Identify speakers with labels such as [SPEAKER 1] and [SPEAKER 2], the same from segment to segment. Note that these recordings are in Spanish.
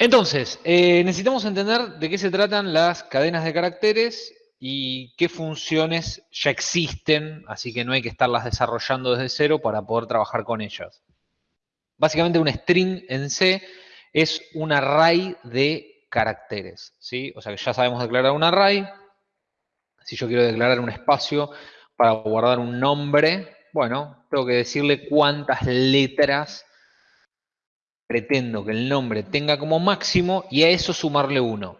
[SPEAKER 1] Entonces, eh, necesitamos entender de qué se tratan las cadenas de caracteres y qué funciones ya existen, así que no hay que estarlas desarrollando desde cero para poder trabajar con ellas. Básicamente un string en C es un array de caracteres, ¿sí? O sea que ya sabemos declarar un array. Si yo quiero declarar un espacio para guardar un nombre, bueno, tengo que decirle cuántas letras pretendo que el nombre tenga como máximo y a eso sumarle uno.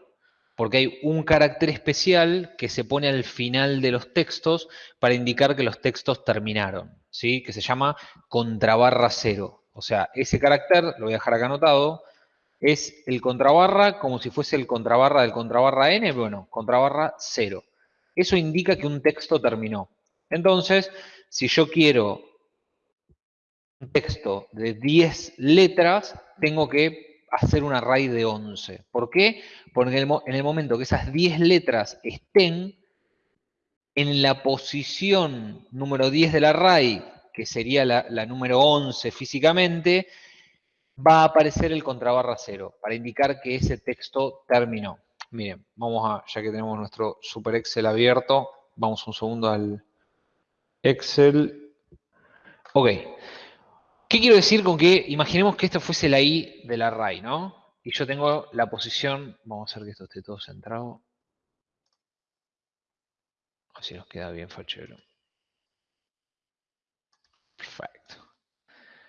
[SPEAKER 1] Porque hay un carácter especial que se pone al final de los textos para indicar que los textos terminaron, ¿sí? Que se llama contrabarra cero. O sea, ese carácter, lo voy a dejar acá anotado, es el contrabarra como si fuese el contrabarra del contrabarra n, bueno, contrabarra cero. Eso indica que un texto terminó. Entonces, si yo quiero texto de 10 letras, tengo que hacer un array de 11. ¿Por qué? Porque en el, momento que esas 10 letras estén en la posición número 10 del array, que sería la, número 11 físicamente, va a aparecer el contrabarra 0 para indicar que ese texto terminó. Miren, vamos a, ya que tenemos nuestro Super Excel abierto, vamos un segundo al Excel. Ok, ¿Qué quiero decir con que imaginemos que esto fuese la i del array, ¿no? Y yo tengo la posición, vamos a hacer que esto esté todo centrado. Así nos queda bien fachero. Perfecto.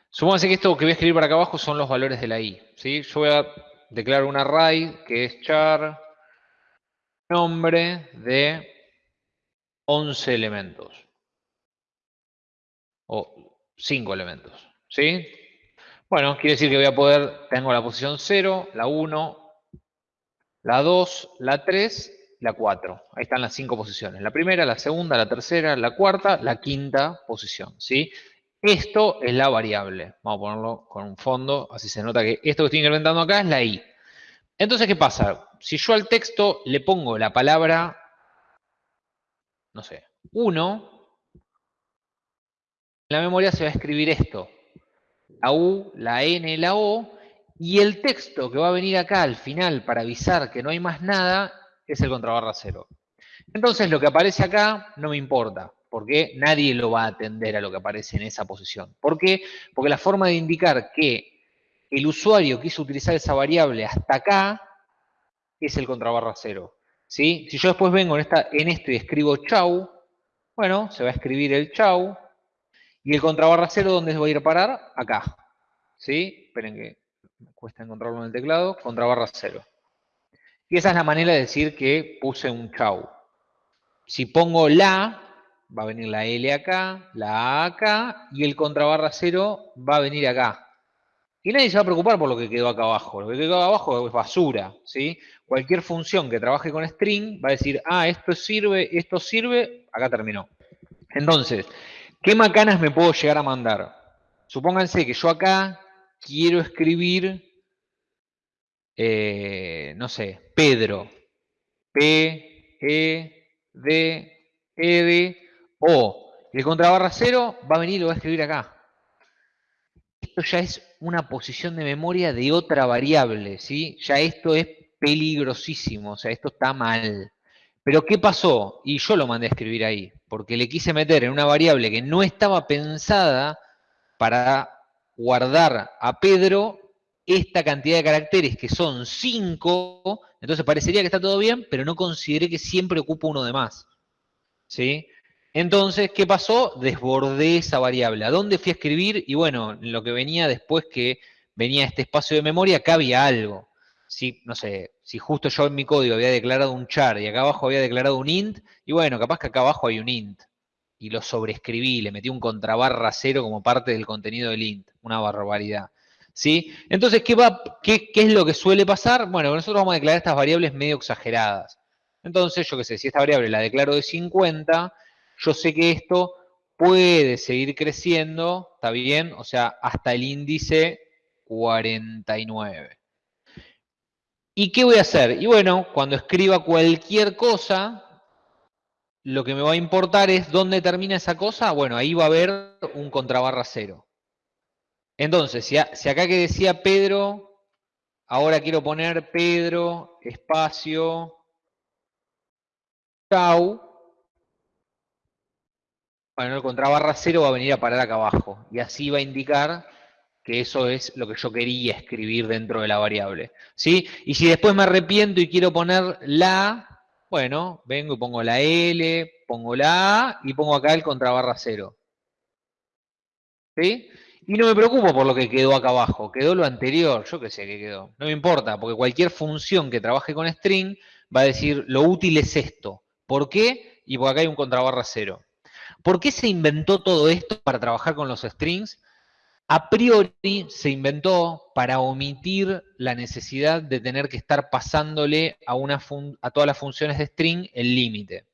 [SPEAKER 1] Supónganse que esto que voy a escribir para acá abajo son los valores de la i. ¿sí? Yo voy a declarar un array que es char nombre de 11 elementos. O 5 elementos. ¿Sí? Bueno, quiere decir que voy a poder, tengo la posición 0, la 1, la 2, la 3, la 4. Ahí están las cinco posiciones. La primera, la segunda, la tercera, la cuarta, la quinta posición. ¿sí? Esto es la variable. Vamos a ponerlo con un fondo, así se nota que esto que estoy incrementando acá es la i. Entonces, ¿qué pasa? Si yo al texto le pongo la palabra, no sé, 1, en la memoria se va a escribir esto la U, la N, la O, y el texto que va a venir acá al final para avisar que no hay más nada es el contrabarra cero. Entonces lo que aparece acá no me importa, porque nadie lo va a atender a lo que aparece en esa posición. ¿Por qué? Porque la forma de indicar que el usuario quiso utilizar esa variable hasta acá es el contrabarra cero. ¿sí? Si yo después vengo en, esta, en esto y escribo chau, bueno, se va a escribir el chau, y el contrabarra cero, ¿dónde va a ir a parar? Acá. ¿Sí? Esperen que me cuesta encontrarlo en el teclado. Contrabarra cero. Y esa es la manera de decir que puse un chau. Si pongo la, va a venir la L acá, la A acá, y el contrabarra cero va a venir acá. Y nadie se va a preocupar por lo que quedó acá abajo. Lo que quedó abajo es basura, ¿sí? Cualquier función que trabaje con string va a decir, ah, esto sirve, esto sirve, acá terminó. Entonces, ¿Qué macanas me puedo llegar a mandar? Supónganse que yo acá quiero escribir, eh, no sé, Pedro. P, E, D, E, D, O. El contrabarra cero va a venir y lo va a escribir acá. Esto ya es una posición de memoria de otra variable, ¿sí? Ya esto es peligrosísimo, o sea, esto está mal. Pero ¿qué pasó? Y yo lo mandé a escribir ahí, porque le quise meter en una variable que no estaba pensada para guardar a Pedro esta cantidad de caracteres, que son 5, entonces parecería que está todo bien, pero no consideré que siempre ocupa uno de más. ¿Sí? Entonces, ¿qué pasó? Desbordé esa variable. ¿A dónde fui a escribir? Y bueno, lo que venía después que venía este espacio de memoria, acá había algo si, no sé, si justo yo en mi código había declarado un char y acá abajo había declarado un int, y bueno, capaz que acá abajo hay un int. Y lo sobreescribí, le metí un contrabarra cero como parte del contenido del int. Una barbaridad. ¿Sí? Entonces, ¿qué, va, qué, ¿qué es lo que suele pasar? Bueno, nosotros vamos a declarar estas variables medio exageradas. Entonces, yo qué sé, si esta variable la declaro de 50, yo sé que esto puede seguir creciendo, ¿está bien? O sea, hasta el índice 49. ¿Y qué voy a hacer? Y bueno, cuando escriba cualquier cosa, lo que me va a importar es dónde termina esa cosa. Bueno, ahí va a haber un contrabarra cero. Entonces, si, acá que decía Pedro, ahora quiero poner Pedro, espacio, chau. Bueno, el contrabarra cero va a venir a parar acá abajo. Y así va a indicar que eso es lo que yo quería escribir dentro de la variable. ¿sí? Y si después me arrepiento y quiero poner la, bueno, vengo y pongo la L, pongo la A y pongo acá el contrabarra cero. ¿Sí? Y no me preocupo por lo que quedó acá abajo, quedó lo anterior, yo qué sé qué quedó. No me importa, porque cualquier función que trabaje con string va a decir lo útil es esto. ¿Por qué? Y porque acá hay un contrabarra cero. ¿Por qué se inventó todo esto para trabajar con los strings? A priori se inventó para omitir la necesidad de tener que estar pasándole a, todas las funciones de string el límite.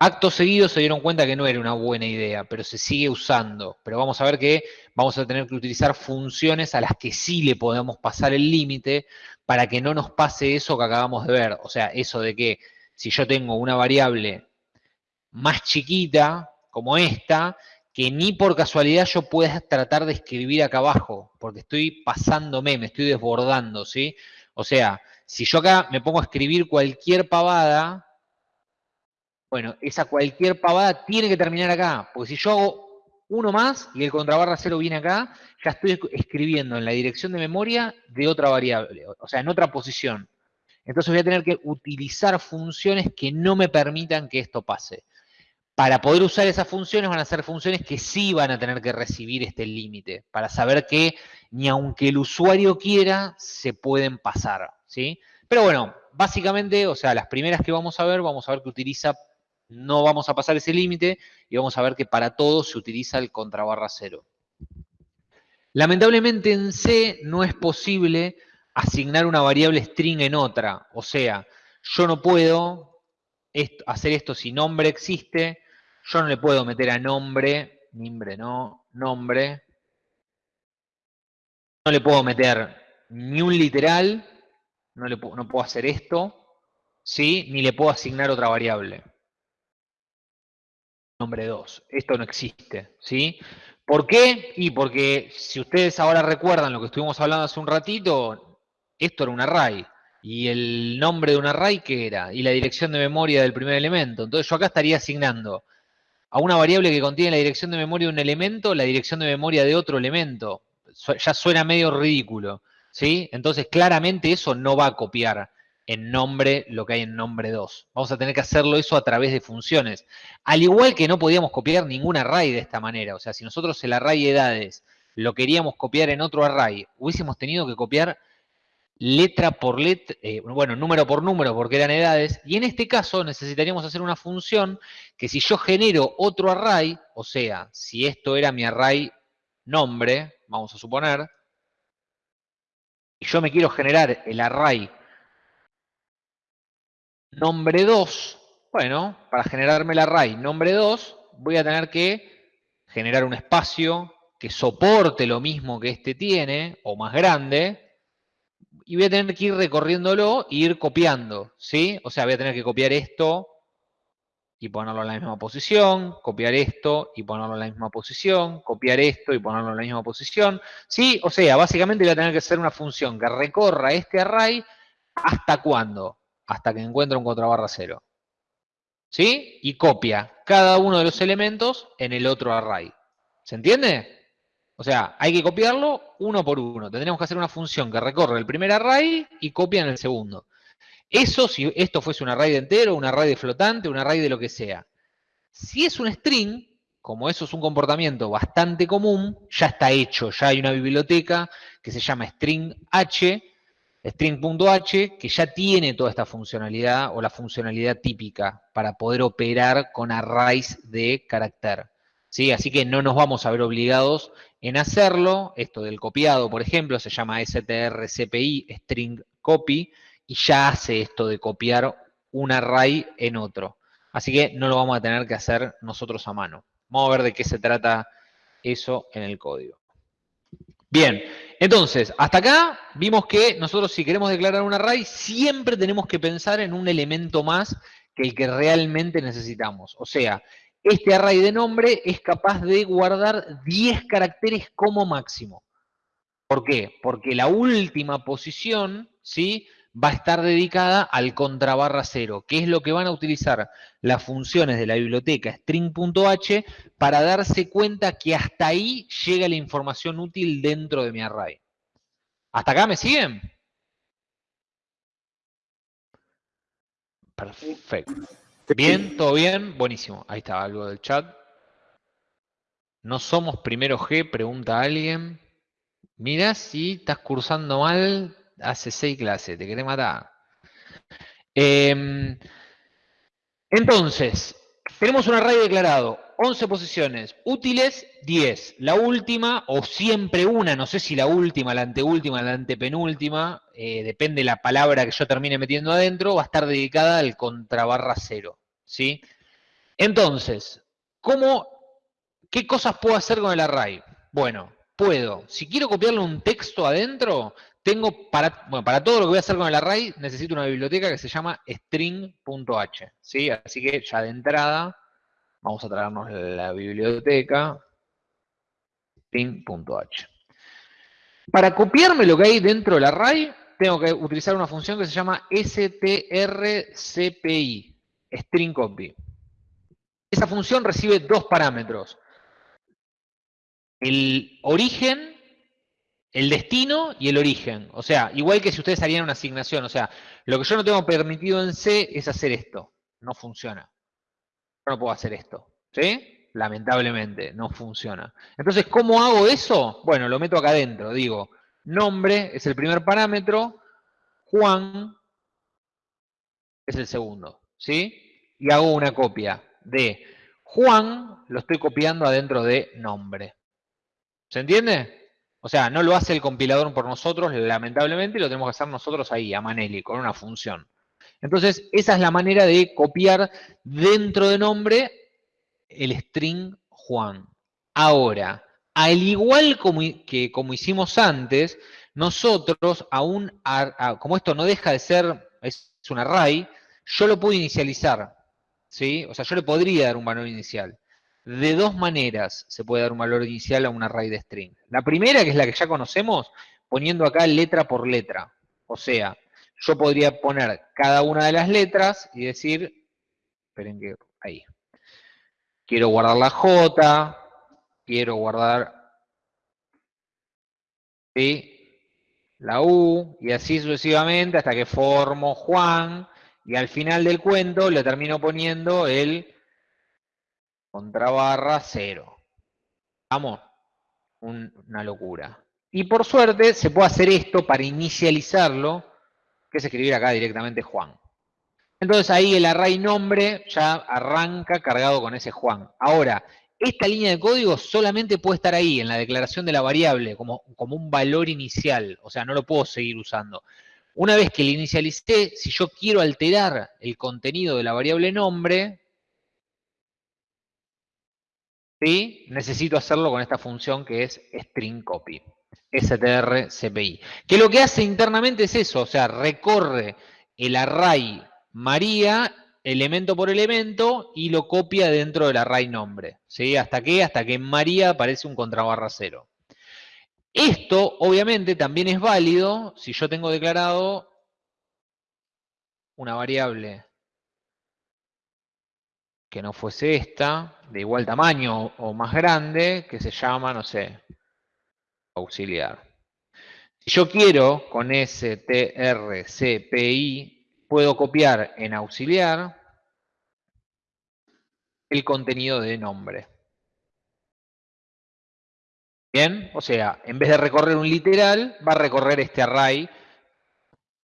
[SPEAKER 1] Acto seguido se dieron cuenta que no era una buena idea, pero se sigue usando. Pero vamos a ver que vamos a tener que utilizar funciones a las que sí le podemos pasar el límite para que no nos pase eso que acabamos de ver. O sea, eso de que si yo tengo una variable más chiquita, como esta, que ni por casualidad yo pueda tratar de escribir acá abajo, porque estoy pasándome, me estoy desbordando, ¿sí? O sea, si yo acá me pongo a escribir cualquier pavada, bueno, esa cualquier pavada tiene que terminar acá, porque si yo hago uno más y el contrabarra cero viene acá, ya estoy escribiendo en la dirección de memoria de otra variable, o sea, en otra posición. Entonces voy a tener que utilizar funciones que no me permitan que esto pase. Para poder usar esas funciones van a ser funciones que sí van a tener que recibir este límite, para saber que ni aunque el usuario quiera, se pueden pasar, ¿sí? Pero bueno, básicamente, o sea, las primeras que vamos a ver, vamos a ver que utiliza no vamos a pasar ese límite y vamos a ver que para todo se utiliza el contrabarra cero. Lamentablemente en C no es posible asignar una variable string en otra. O sea, yo no puedo hacer esto si nombre existe. Yo no le puedo meter a nombre, nombre no, nombre. No le puedo meter ni un literal, no, le no puedo hacer esto, ¿sí? ni le puedo asignar otra variable nombre 2. Esto no existe, ¿sí? ¿Por qué? Y porque si ustedes ahora recuerdan lo que estuvimos hablando hace un ratito, esto era un array. ¿Y el nombre de un array qué era? Y la dirección de memoria del primer elemento. Entonces yo acá estaría asignando a una variable que contiene la dirección de memoria de un elemento, la dirección de memoria de otro elemento. Ya suena medio ridículo, ¿sí? Entonces claramente eso no va a copiar en nombre lo que hay en nombre 2. Vamos a tener que hacerlo eso a través de funciones. Al igual que no podíamos copiar ningún array de esta manera. O sea, si nosotros el array edades lo queríamos copiar en otro array, hubiésemos tenido que copiar letra por letra, eh, bueno, número por número porque eran edades, y en este caso necesitaríamos hacer una función que si yo genero otro array, o sea, si esto era mi array nombre, vamos a suponer, y yo me quiero generar el array nombre 2, bueno, para generarme el array nombre 2, voy a tener que generar un espacio que soporte lo mismo que este tiene, o más grande, y voy a tener que ir recorriéndolo e ir copiando, ¿sí? O sea, voy a tener que copiar esto y ponerlo en la misma posición, copiar esto y ponerlo en la misma posición, copiar esto y ponerlo en la misma posición, ¿sí? O sea, básicamente voy a tener que hacer una función que recorra este array hasta cuándo? hasta que encuentra un contrabarra cero. ¿Sí? Y copia cada uno de los elementos en el otro array. ¿Se entiende? O sea, hay que copiarlo uno por uno. Tendríamos que hacer una función que recorre el primer array y copia en el segundo. Eso si esto fuese un array de entero, un array de flotante, un array de lo que sea. Si es un string, como eso es un comportamiento bastante común, ya está hecho, ya hay una biblioteca que se llama string h, string.h, que ya tiene toda esta funcionalidad o la funcionalidad típica para poder operar con arrays de carácter. ¿Sí? Así que no nos vamos a ver obligados en hacerlo. Esto del copiado, por ejemplo, se llama strcpy, string copy, y ya hace esto de copiar un array en otro. Así que no lo vamos a tener que hacer nosotros a mano. Vamos a ver de qué se trata eso en el código. Bien, entonces, hasta acá vimos que nosotros si queremos declarar un array, siempre tenemos que pensar en un elemento más que el que realmente necesitamos. O sea, este array de nombre es capaz de guardar 10 caracteres como máximo. ¿Por qué? Porque la última posición, ¿sí? Va a estar dedicada al contrabarra cero, que es lo que van a utilizar las funciones de la biblioteca string.h para darse cuenta que hasta ahí llega la información útil dentro de mi array. ¿Hasta acá me siguen? Perfecto. ¿Bien? ¿Todo bien? Buenísimo. Ahí está algo del chat. ¿No somos primero G? Pregunta alguien. Mira si estás cursando mal hace seis clases, te querés matar. Em, entonces, tenemos un array declarado, 11 posiciones, útiles 10. La última, o siempre una, no sé si la última, la anteúltima, la antepenúltima, eh, depende de la palabra que yo termine metiendo adentro, va a estar dedicada al contrabarra cero. ¿sí? Entonces, ¿cómo, ¿qué cosas puedo hacer con el array? Bueno, puedo, si quiero copiarle un texto adentro, tengo para, bueno, para todo lo que voy a hacer con el array, necesito una biblioteca que se llama string.h. ¿sí? Así que ya de entrada, vamos a traernos la biblioteca string.h. Para copiarme lo que hay dentro del array, tengo que utilizar una función que se llama strcpy, string copy. Esa función recibe dos parámetros el origen, el destino y el origen. O sea, igual que si ustedes harían una asignación. O sea, lo que yo no tengo permitido en C es hacer esto. No funciona. No puedo hacer esto. ¿Sí? Lamentablemente, no funciona. Entonces, ¿cómo hago eso? Bueno, lo meto acá adentro. Digo, nombre es el primer parámetro, Juan es el segundo. ¿Sí? Y hago una copia de Juan, lo estoy copiando adentro de nombre. ¿Se entiende? O sea, no lo hace el compilador por nosotros, lamentablemente, y lo tenemos que hacer nosotros ahí, a Manelli, con una función. Entonces, esa es la manera de copiar dentro de nombre el string Juan. Ahora, al igual como, que como hicimos antes, nosotros aún, como esto no deja de ser, es un array, yo lo puedo inicializar. ¿sí? O sea, yo le podría dar un valor inicial. De dos maneras se puede dar un valor inicial a un array de string. La primera, que es la que ya conocemos, poniendo acá letra por letra. O sea, yo podría poner cada una de las letras y decir, esperen que, ahí. Quiero guardar la J, quiero guardar la U, y así sucesivamente hasta que formo Juan, y al final del cuento le termino poniendo el contrabarra cero. Vamos, una locura. Y por suerte se puede hacer esto para inicializarlo, que es escribir acá directamente Juan. Entonces ahí el array nombre ya arranca cargado con ese Juan. Ahora, esta línea de código solamente puede estar ahí, en la declaración de la variable, como, como un valor inicial. O sea, no lo puedo seguir usando. Una vez que le inicialicé, si yo quiero alterar el contenido de la variable nombre, ¿sí? necesito hacerlo con esta función que es string copy, strcpi. Que lo que hace internamente es eso, o sea, recorre el array María elemento por elemento y lo copia dentro del array nombre. ¿sí? ¿Hasta qué? Hasta que en María aparece un contrabarra cero. Esto, obviamente, también es válido si yo tengo declarado una variable que no fuese esta, de igual tamaño o más grande, que se llama, no sé, auxiliar. Si yo quiero con strcpi, puedo copiar en auxiliar el contenido de nombre. Bien, o sea, en vez de recorrer un literal, va a recorrer este array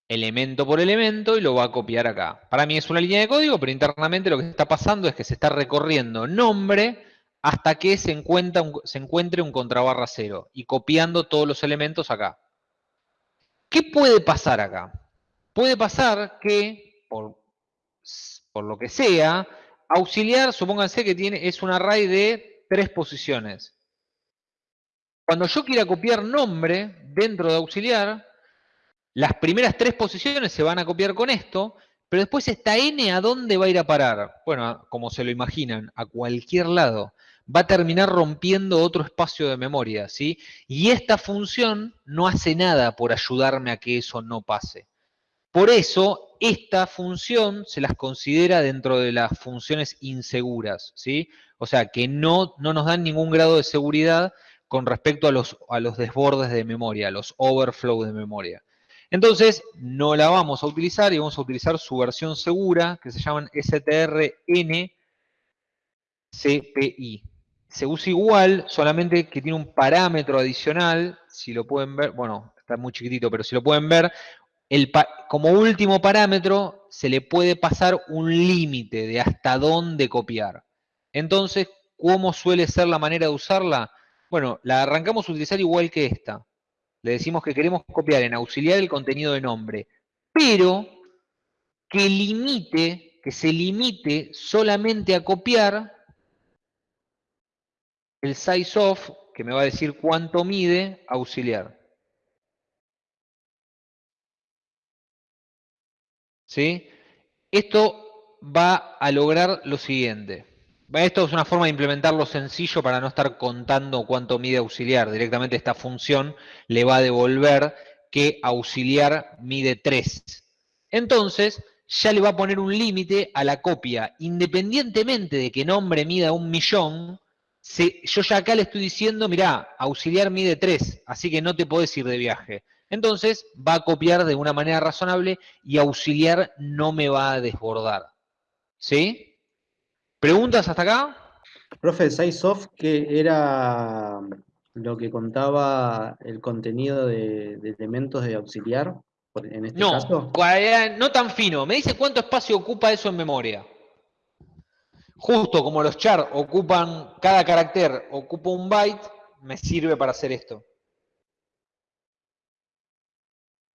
[SPEAKER 1] elemento por elemento y lo va a copiar acá. Para mí es una línea de código, pero internamente lo que está pasando es que se está recorriendo nombre hasta que se, encuentra un, encuentre un contrabarra cero y copiando todos los elementos acá. ¿Qué puede pasar acá? Puede pasar que, por, por lo que sea, auxiliar, supónganse que tiene, es un array de tres posiciones. Cuando yo quiera copiar nombre dentro de auxiliar, las primeras tres posiciones se van a copiar con esto, pero después esta n, ¿a dónde va a ir a parar? Bueno, como se lo imaginan, a cualquier lado. Va a terminar rompiendo otro espacio de memoria, ¿sí? Y esta función no hace nada por ayudarme a que eso no pase. Por eso, esta función se las considera dentro de las funciones inseguras, ¿sí? O sea, que no, no nos dan ningún grado de seguridad con respecto a los, a los desbordes de memoria, a los overflow de memoria. Entonces, no la vamos a utilizar y vamos a utilizar su versión segura, que se llaman strncpi. Se usa igual, solamente que tiene un parámetro adicional, si lo pueden ver, bueno, está muy chiquitito, pero si lo pueden ver, como último parámetro se le puede pasar un límite de hasta dónde copiar. Entonces, ¿cómo suele ser la manera de usarla? Bueno, la arrancamos a utilizar igual que esta. Le decimos que queremos copiar en auxiliar el contenido de nombre, pero que limite, que se limite solamente a copiar el size of, que me va a decir cuánto mide auxiliar. ¿Sí? Esto va a lograr lo siguiente. Esto es una forma de implementarlo sencillo para no estar contando cuánto mide auxiliar. Directamente esta función le va a devolver que auxiliar mide 3. Entonces, ya le va a poner un límite a la copia. Independientemente de que nombre mida un millón, yo ya acá le estoy diciendo, mirá, auxiliar mide 3, así que no te podés ir de viaje. Entonces, va a copiar de una manera razonable y auxiliar no me va a desbordar. ¿Sí? ¿Preguntas hasta acá?
[SPEAKER 2] Profe, SizeOf, ¿qué era lo que contaba el contenido de, elementos de auxiliar en este
[SPEAKER 1] no,
[SPEAKER 2] caso?
[SPEAKER 1] No tan fino. Me dice cuánto espacio ocupa eso en memoria. Justo como los char ocupan, cada carácter ocupa un byte, me sirve para hacer esto.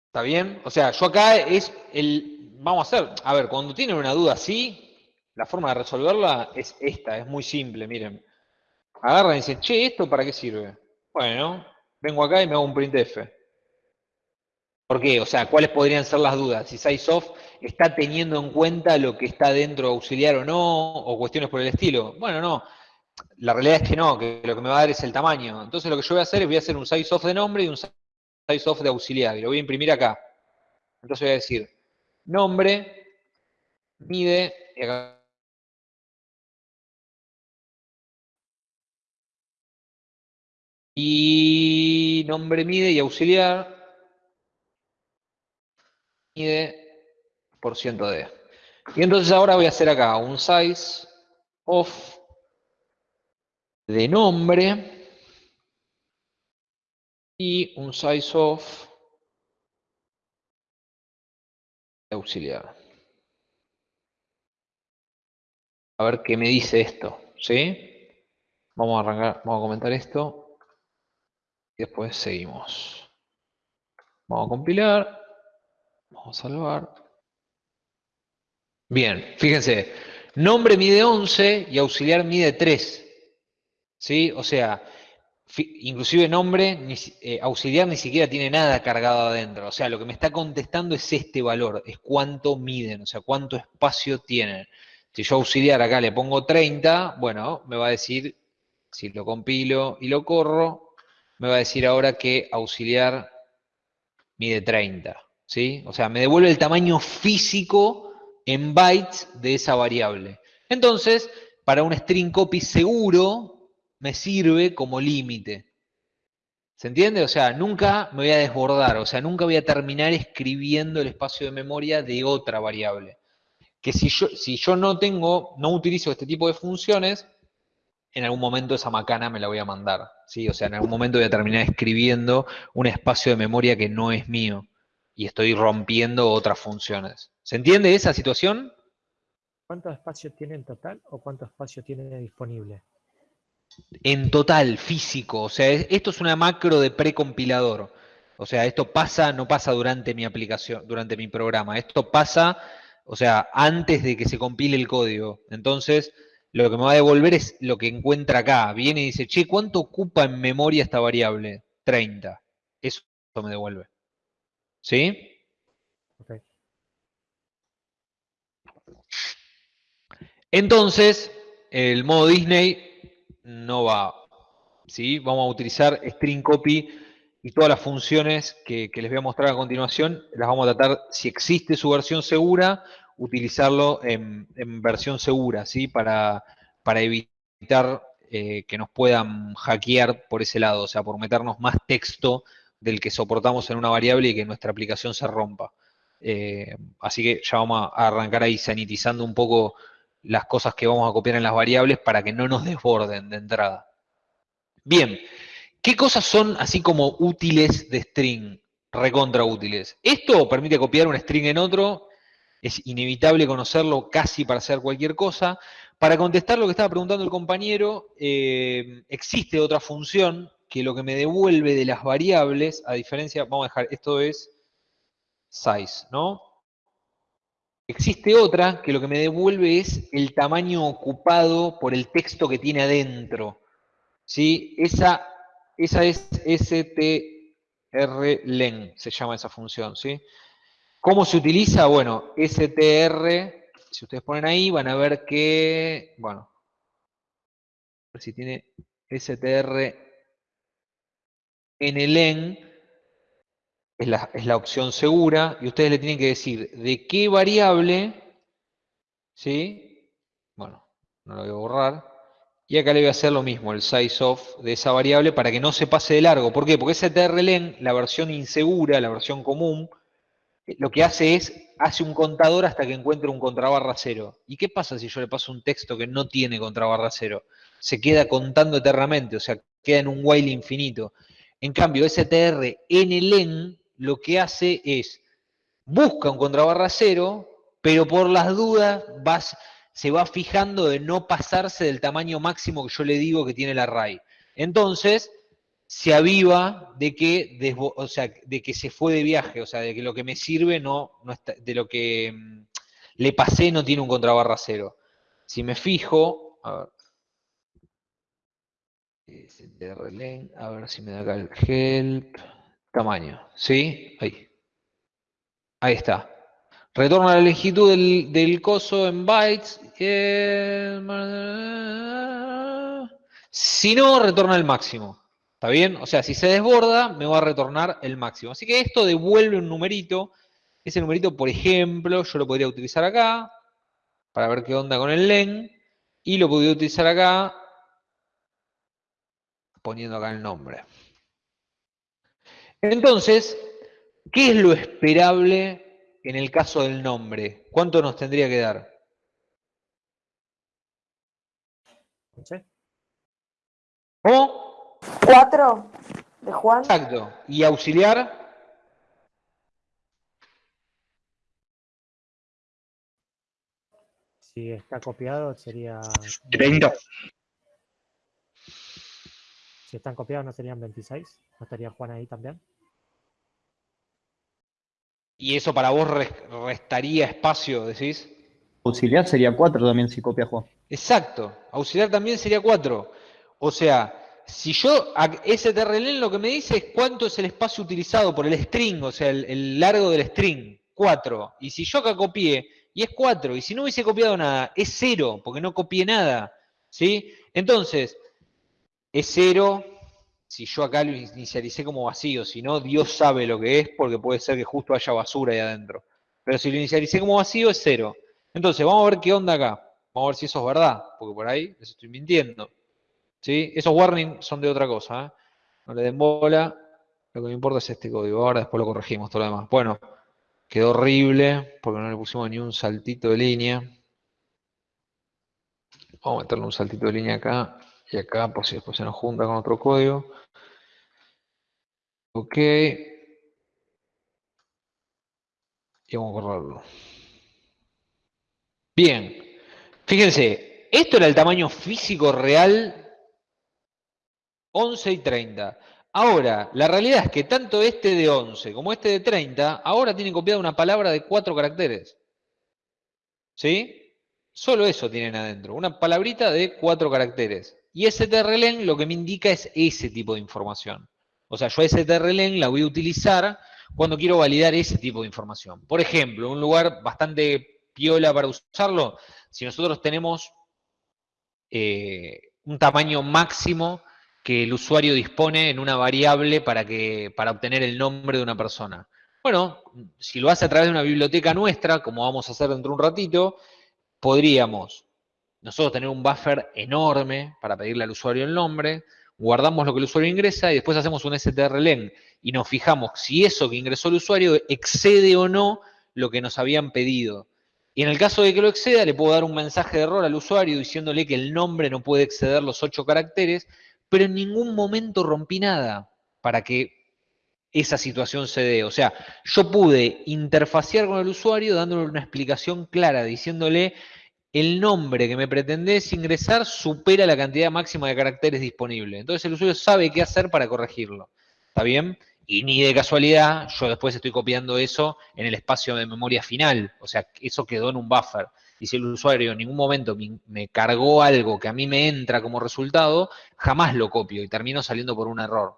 [SPEAKER 1] ¿Está bien? O sea, yo acá es el... Vamos a hacer, a ver, cuando tienen una duda así, la forma de resolverla es esta, es muy simple, miren. Agarran y dicen, che, ¿esto para qué sirve? Bueno, vengo acá y me hago un printf. ¿Por qué? O sea, ¿cuáles podrían ser las dudas? Si SizeOff está teniendo en cuenta lo que está dentro auxiliar o no, o cuestiones por el estilo. Bueno, no. La realidad es que no, que lo que me va a dar es el tamaño. Entonces lo que yo voy a hacer es voy a hacer un SizeOff de nombre y un SizeOff de auxiliar. Y lo voy a imprimir acá. Entonces voy a decir, nombre, mide, y acá Y nombre mide y auxiliar mide por ciento de. Y entonces ahora voy a hacer acá un size of de nombre y un size of auxiliar. A ver qué me dice esto, ¿sí? Vamos a arrancar, vamos a comentar esto. Y después seguimos. Vamos a compilar. Vamos a salvar. Bien, fíjense. Nombre mide 11 y auxiliar mide 3. ¿Sí? O sea, inclusive nombre, eh, auxiliar ni siquiera tiene nada cargado adentro. O sea, lo que me está contestando es este valor, es cuánto miden, o sea, cuánto espacio tienen. Si yo auxiliar acá le pongo 30, bueno, me va a decir, si lo compilo y lo corro, me va a decir ahora que auxiliar mide 30. ¿sí? O sea, me devuelve el tamaño físico en bytes de esa variable. Entonces, para un string copy seguro, me sirve como límite. ¿Se entiende? O sea, nunca me voy a desbordar, o sea, nunca voy a terminar escribiendo el espacio de memoria de otra variable. Que si yo, si yo no tengo, no utilizo este tipo de funciones, en algún momento esa macana me la voy a mandar. ¿sí? O sea, en algún momento voy a terminar escribiendo un espacio de memoria que no es mío y estoy rompiendo otras funciones. ¿Se entiende esa situación?
[SPEAKER 3] ¿Cuánto espacio tiene en total o cuánto espacio tiene disponible?
[SPEAKER 1] En total, físico. O sea, esto es una macro de precompilador. O sea, esto pasa, no pasa durante mi aplicación, durante mi programa. Esto pasa, o sea, antes de que se compile el código. Entonces, lo que me va a devolver es lo que encuentra acá. Viene y dice, che, ¿cuánto ocupa en memoria esta variable? 30. Eso me devuelve. ¿Sí? Entonces, el modo Disney no va. ¿sí? Vamos a utilizar string copy y todas las funciones que, les voy a mostrar a continuación, las vamos a tratar, si existe su versión segura, utilizarlo en, versión segura, ¿sí? Para, para evitar eh, que nos puedan hackear por ese lado, o sea, por meternos más texto del que soportamos en una variable y que nuestra aplicación se rompa. Eh, así que ya vamos a arrancar ahí sanitizando un poco las cosas que vamos a copiar en las variables para que no nos desborden de entrada. Bien, ¿qué cosas son así como útiles de string? Recontra útiles. Esto permite copiar un string en otro, es inevitable conocerlo casi para hacer cualquier cosa. Para contestar lo que estaba preguntando el compañero, eh, existe otra función que lo que me devuelve de las variables, a diferencia, vamos a dejar, esto es size, ¿no? Existe otra que lo que me devuelve es el tamaño ocupado por el texto que tiene adentro. ¿Sí? Esa, esa es strlen, se llama esa función. ¿sí? ¿Cómo se utiliza? Bueno, str, si ustedes ponen ahí, van a ver que, bueno, a ver si tiene str en el en, es la, opción segura, y ustedes le tienen que decir de qué variable, ¿sí? Bueno, no lo voy a borrar. Y acá le voy a hacer lo mismo, el size of de esa variable para que no se pase de largo. ¿Por qué? Porque ese trlen, la versión insegura, la versión común, lo que hace es, hace un contador hasta que encuentre un contrabarra cero. ¿Y qué pasa si yo le paso un texto que no tiene contrabarra cero? Se queda contando eternamente, o sea, queda en un while infinito. En cambio, str en el en lo que hace es, busca un contrabarra cero, pero por las dudas se va fijando de no pasarse del tamaño máximo que yo le digo que tiene el array. Entonces, se aviva de que, o sea, de que se fue de viaje, o sea, de que lo que me sirve no, de lo que mm, le pasé no tiene un contrabarra cero. Si me fijo, a ver, a ver si me da acá el help tamaño, ¿sí? Ahí. Ahí está. Retorna la longitud del, coso en bytes. Si no, retorna el máximo. ¿Está bien? O sea, si se desborda, me va a retornar el máximo. Así que esto devuelve un numerito. Ese numerito, por ejemplo, yo lo podría utilizar acá para ver qué onda con el len. Y lo podría utilizar acá poniendo acá el nombre. Entonces, ¿qué es lo esperable en el caso del nombre? ¿Cuánto nos tendría que dar? ¿O?
[SPEAKER 4] Cuatro de Juan.
[SPEAKER 1] Exacto. ¿Y auxiliar?
[SPEAKER 3] Si está copiado sería...
[SPEAKER 1] 30.
[SPEAKER 3] Si están copiados no serían 26. ¿No estaría Juan ahí también?
[SPEAKER 1] ¿Y eso para vos restaría espacio, decís?
[SPEAKER 5] Auxiliar sería 4 también si copia Juan.
[SPEAKER 1] Exacto, auxiliar también sería 4. O sea, si yo, strlen lo que me dice es cuánto es el espacio utilizado por el string, o sea, el, largo del string, 4. Y si yo acá copié, y es 4, y si no hubiese copiado nada, es 0, porque no copié nada. ¿Sí? Entonces, es 0, si yo acá lo inicialicé como vacío, si no, Dios sabe lo que es, porque puede ser que justo haya basura ahí adentro. Pero si lo inicialicé como vacío, es cero. Entonces, vamos a ver qué onda acá. Vamos a ver si eso es verdad, porque por ahí les estoy mintiendo. ¿Sí? Esos warnings son de otra cosa. ¿eh? No le den bola. Lo que me importa es este código. Ahora después lo corregimos, todo lo demás. Bueno, quedó horrible, porque no le pusimos ni un saltito de línea. Vamos a meterle un saltito de línea acá y acá, por si después se nos junta con otro código. Ok. Y vamos a correrlo. Bien. Fíjense, esto era el tamaño físico real 11 y 30. Ahora, la realidad es que tanto este de 11 como este de 30, ahora tienen copiada una palabra de cuatro caracteres. ¿Sí? Solo eso tienen adentro, una palabrita de cuatro caracteres. Y strlen lo que me indica es ese tipo de información. O sea, yo strlen la voy a utilizar cuando quiero validar ese tipo de información. Por ejemplo, un lugar bastante piola para usarlo, si nosotros tenemos eh, un tamaño máximo que el usuario dispone en una variable para, que, para obtener el nombre de una persona. Bueno, si lo hace a través de una biblioteca nuestra, como vamos a hacer dentro de un ratito, podríamos nosotros tener un buffer enorme para pedirle al usuario el nombre, guardamos lo que el usuario ingresa y después hacemos un strlen y nos fijamos si eso que ingresó el usuario excede o no lo que nos habían pedido. Y en el caso de que lo exceda, le puedo dar un mensaje de error al usuario diciéndole que el nombre no puede exceder los ocho caracteres, pero en ningún momento rompí nada para que esa situación se dé. O sea, yo pude interfacear con el usuario dándole una explicación clara, diciéndole el nombre que me pretendés ingresar supera la cantidad máxima de caracteres disponible. Entonces el usuario sabe qué hacer para corregirlo. ¿Está bien? Y ni de casualidad, yo después estoy copiando eso en el espacio de memoria final. O sea, eso quedó en un buffer. Y si el usuario en ningún momento me, cargó algo que a mí me entra como resultado, jamás lo copio y termino saliendo por un error.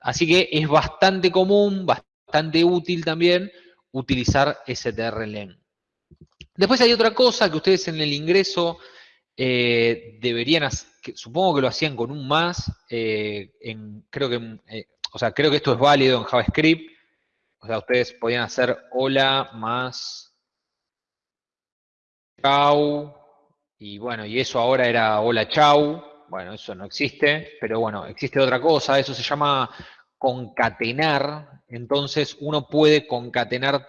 [SPEAKER 1] Así que es bastante común, bastante útil también utilizar strlen. Después hay otra cosa que ustedes en el ingreso eh, deberían, hacer, supongo que lo hacían con un más, eh, creo que, eh, o sea, creo que esto es válido en JavaScript, o sea, ustedes podían hacer hola más chau, y bueno, y eso ahora era hola chau, bueno, eso no existe, pero bueno, existe otra cosa, eso se llama concatenar, entonces uno puede concatenar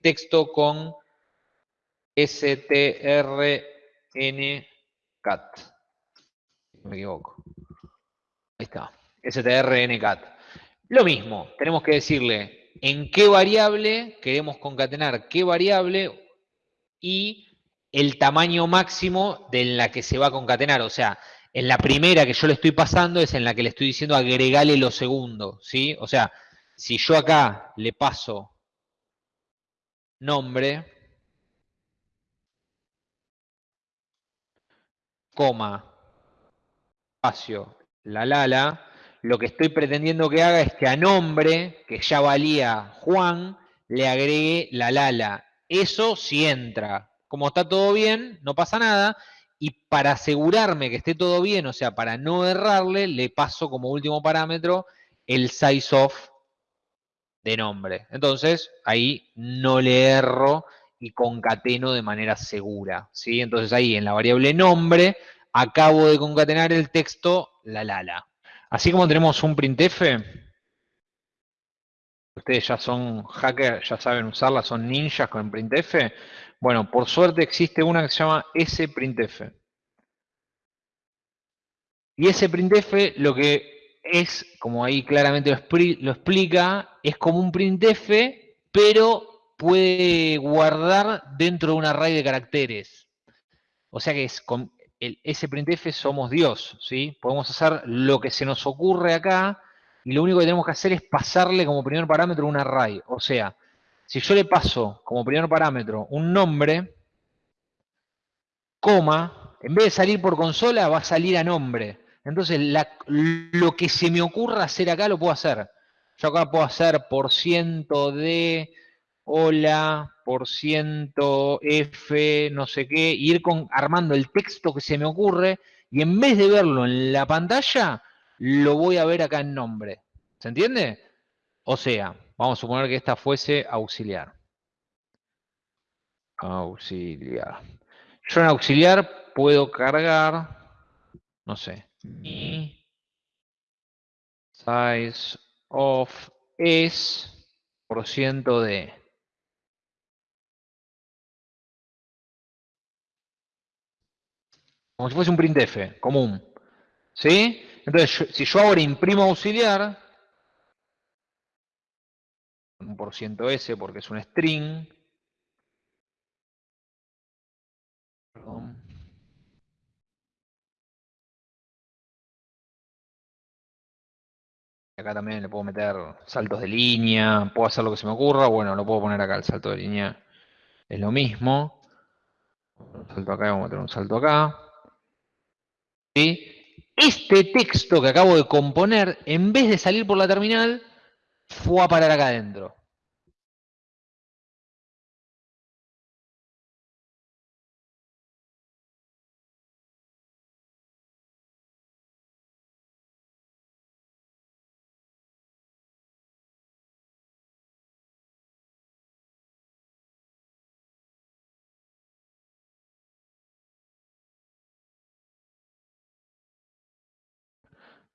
[SPEAKER 1] texto con strncat. Me equivoco. Ahí está. strncat. Lo mismo, tenemos que decirle en qué variable queremos concatenar qué variable y el tamaño máximo de la que se va a concatenar. O sea, en la primera que yo le estoy pasando es en la que le estoy diciendo agregale lo segundo, ¿sí? O sea, si yo acá le paso nombre, coma, espacio, la lala, lo que estoy pretendiendo que haga es que a nombre, que ya valía Juan, le agregue la lala. Eso sí entra. Como está todo bien, no pasa nada. Y para asegurarme que esté todo bien, o sea, para no errarle, le paso como último parámetro el size of de nombre. Entonces, ahí no le erro y concateno de manera segura. ¿sí? Entonces ahí en la variable nombre acabo de concatenar el texto la lala. Así como tenemos un printf, ustedes ya son hackers, ya saben usarla, son ninjas con printf. Bueno, por suerte existe una que se llama sprintf. Y ese printf lo que es, como ahí claramente lo, explica, es como un printf, pero puede guardar dentro de un array de caracteres. O sea que es con el sprintf somos Dios, ¿sí? Podemos hacer lo que se nos ocurre acá y lo único que tenemos que hacer es pasarle como primer parámetro un array. O sea, si yo le paso como primer parámetro un nombre, coma, en vez de salir por consola va a salir a nombre. Entonces lo que se me ocurra hacer acá lo puedo hacer. Yo acá puedo hacer por ciento de hola, por ciento, F, no sé qué, ir con, armando el texto que se me ocurre, y en vez de verlo en la pantalla, lo voy a ver acá en nombre. ¿Se entiende? O sea, vamos a suponer que esta fuese auxiliar. Auxiliar. Yo en auxiliar puedo cargar, no sé, mi size of es por ciento de como si fuese un printf común. ¿Sí? Entonces, si yo ahora imprimo auxiliar, un por ciento S porque es un string, perdón. Acá también le puedo meter saltos de línea, puedo hacer lo que se me ocurra, bueno, lo puedo poner acá, el salto de línea es lo mismo. Un salto acá, vamos a meter un salto acá. Este texto que acabo de componer, en vez de salir por la terminal, fue a parar acá adentro.